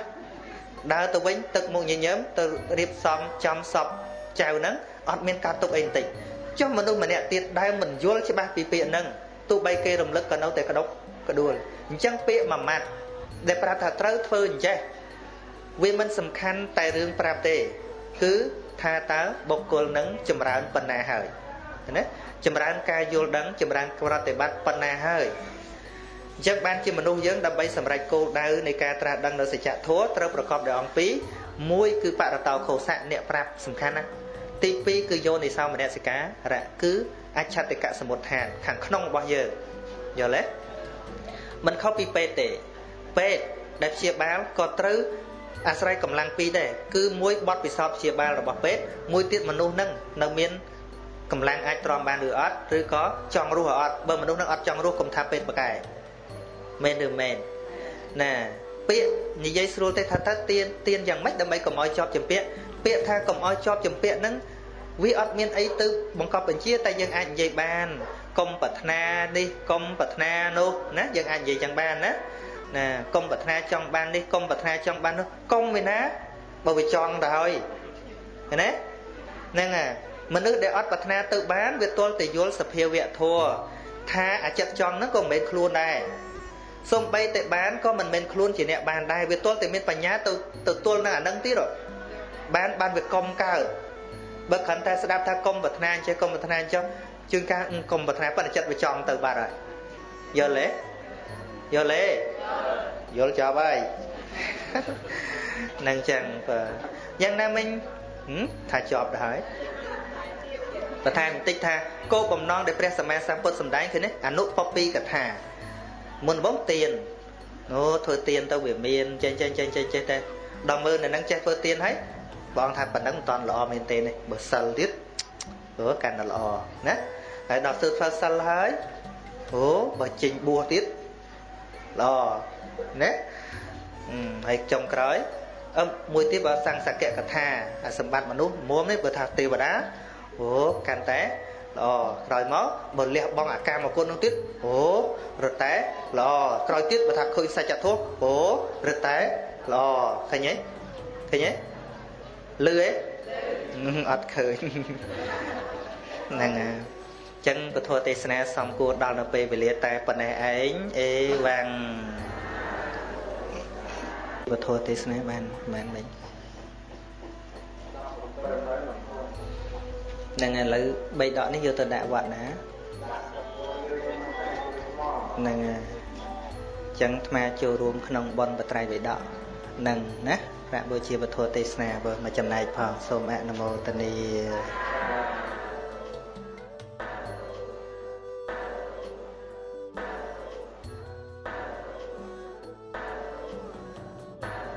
ដើរទៅវិញទឹកមុខញញឹមទៅរៀបសំចំសពចៅហ្នឹងអត់មានការទុកអីបន្តិច ចុះមនុស្សម្នាក់ទៀតដែលមិនយល់ច្បាស់ពីពាក្យហ្នឹងទោះបីគេរំលឹកក៏នៅតែក្តុកក្ដួលអញ្ចឹងពាក្យមួយម៉ាត់ដែលប្រាប់ថាត្រូវធ្វើអញ្ចេះវាមិនសំខាន់តែរឿងប្រាប់ទេ គឺថាតើបុគ្គលនឹងចម្រើនប៉ុណ្ណាហើយណាចម្រើនការយល់ដឹងចម្រើនប្រតិបត្តិប៉ុណ្ណាហើយអញ្ចឹងបានជាមនុស្សយើងដើម្បីសម្រេចគោលដៅនៃការត្រាស់ដឹងនៅសច្ចធម៌ត្រូវប្រកបដោយអង្គពីរមួយគឺបរតោខោសៈអ្នកប្រាប់សំខាន់ណា ទី2គឺយោនិសោមនសិការៈគឺអច្ឆតិកសមុដ្ឋានខាងក្នុងរបស់យើងយល់ទេមិនខុសពីពេទ្យទេពេទ្យដែលព្យាបាលក៏ត្រូវអាស្រ័យកម្លាំងពីរដែរគឺមួយបត់ពិសោធន៍ព្យាបាលរបស់ពេទ្យមួយទៀតមនុស្សនឹងនៅមានកម្លាំងអាចទ្រាំបានឬអត់ឬក៏ចង់រស់អត់បើមនុស្សនឹងអត់ចង់រស់កុំថាពេទ្យបកែមែនឬមែនណា ពាក្យនិយាយស្រួលទេថាតើទៀនទៀនយ៉ាងម៉េចដើម្បីកុំឲ្យជាប់ចម្ពាក់ពាក្យថាកុំឲ្យជាប់ចម្ពាក់ហ្នឹងវាអត់មានអីទៅបង្កប់បញ្ជាតែយើងអាចនិយាយបានកុំប្រាថ្នានេះកុំប្រាថ្នានោះណាយើងអាចនិយាយចឹងបានណាណាកុំប្រាថ្នាចង់បាននេះកុំប្រាថ្នាចង់បាននោះកុំវាណាបើវាចង់ទៅហើយឃើញទេហ្នឹងហើយមនុស្សដែលអត់ប្រាថ្នាទៅបានវាទល់តែយល់សភាវៈធัวថាអាចិត្តចង់ហ្នឹងក៏មិនមែនខ្លួនដែរ សំបីតែបានក៏មិនមែនខ្លួនជាអ្នកបានដែរវាទល់តែមានបញ្ញាទៅទៅទល់នឹងអានឹងទៀតបានបានវាកុំកើតបើគ្រាន់តែស្ដាប់ថាកុំប្រាថ្នាអញ្ចឹងកុំប្រាថ្នាអញ្ចឹងជួនកាលកុំប្រាថ្នាប៉ុន្តែចិត្តវាចង់ទៅបាត់ហើយយល់ទេយល់ទេយល់ចប់ហើយនឹងចឹងបើយ៉ាងណាមិញថាចប់ទៅហើយបន្ថែមបន្តិចថាគោលបំណងដែលព្រះសម្មាសម្ពុទ្ធសម្ដែងគឺនេះអនុពពីកថា មុនបងទៀនអូធ្វើទៀនទៅវាមានចេះចេះចេះចេះចេះតែដល់មើលនៅនឹងចេះធ្វើទៀនហើយបងថាប៉ុណ្ណឹងមិនតាន់ល្អមែនទេនេះបើសិលទៀតអូកាន់តែល្អណាហើយដល់ធ្វើធ្វើសិលហើយអូបើចេញបួសទៀតល្អណាហើយចុងក្រោយអឺមួយទៀតបើសង្សកកថាសម្បត្តិមនុស្សមុំនេះបើថាទេវតាអូកាន់តែ ល្អក្រោយមកបើលះបង់អាកាមគុណនោះទៀតអូរត់តែល្អក្រោយទៀតបើថាឃើញសច្ចធម៌អូរត់តែល្អឃើញទេឃើញទេលឺទេអត់ឃើញហ្នឹងហើយចឹងពធទេសនាសំគួរដល់នៅពេលវេលាតែប៉ុណ្ណេះឯងអេវ៉ាំងពធទេសនាបានបានមិញ ហ្នឹងឥឡូវបីដកនេះយកទៅដាក់វត្តណាហ្នឹងហើយចឹងអាត្មាចូលរួមក្នុងបនបត្រៃវេដកនឹងណាប្រាក់បូជាវធទេសនាបើមកចំណែកផងសូមអនុមោទនា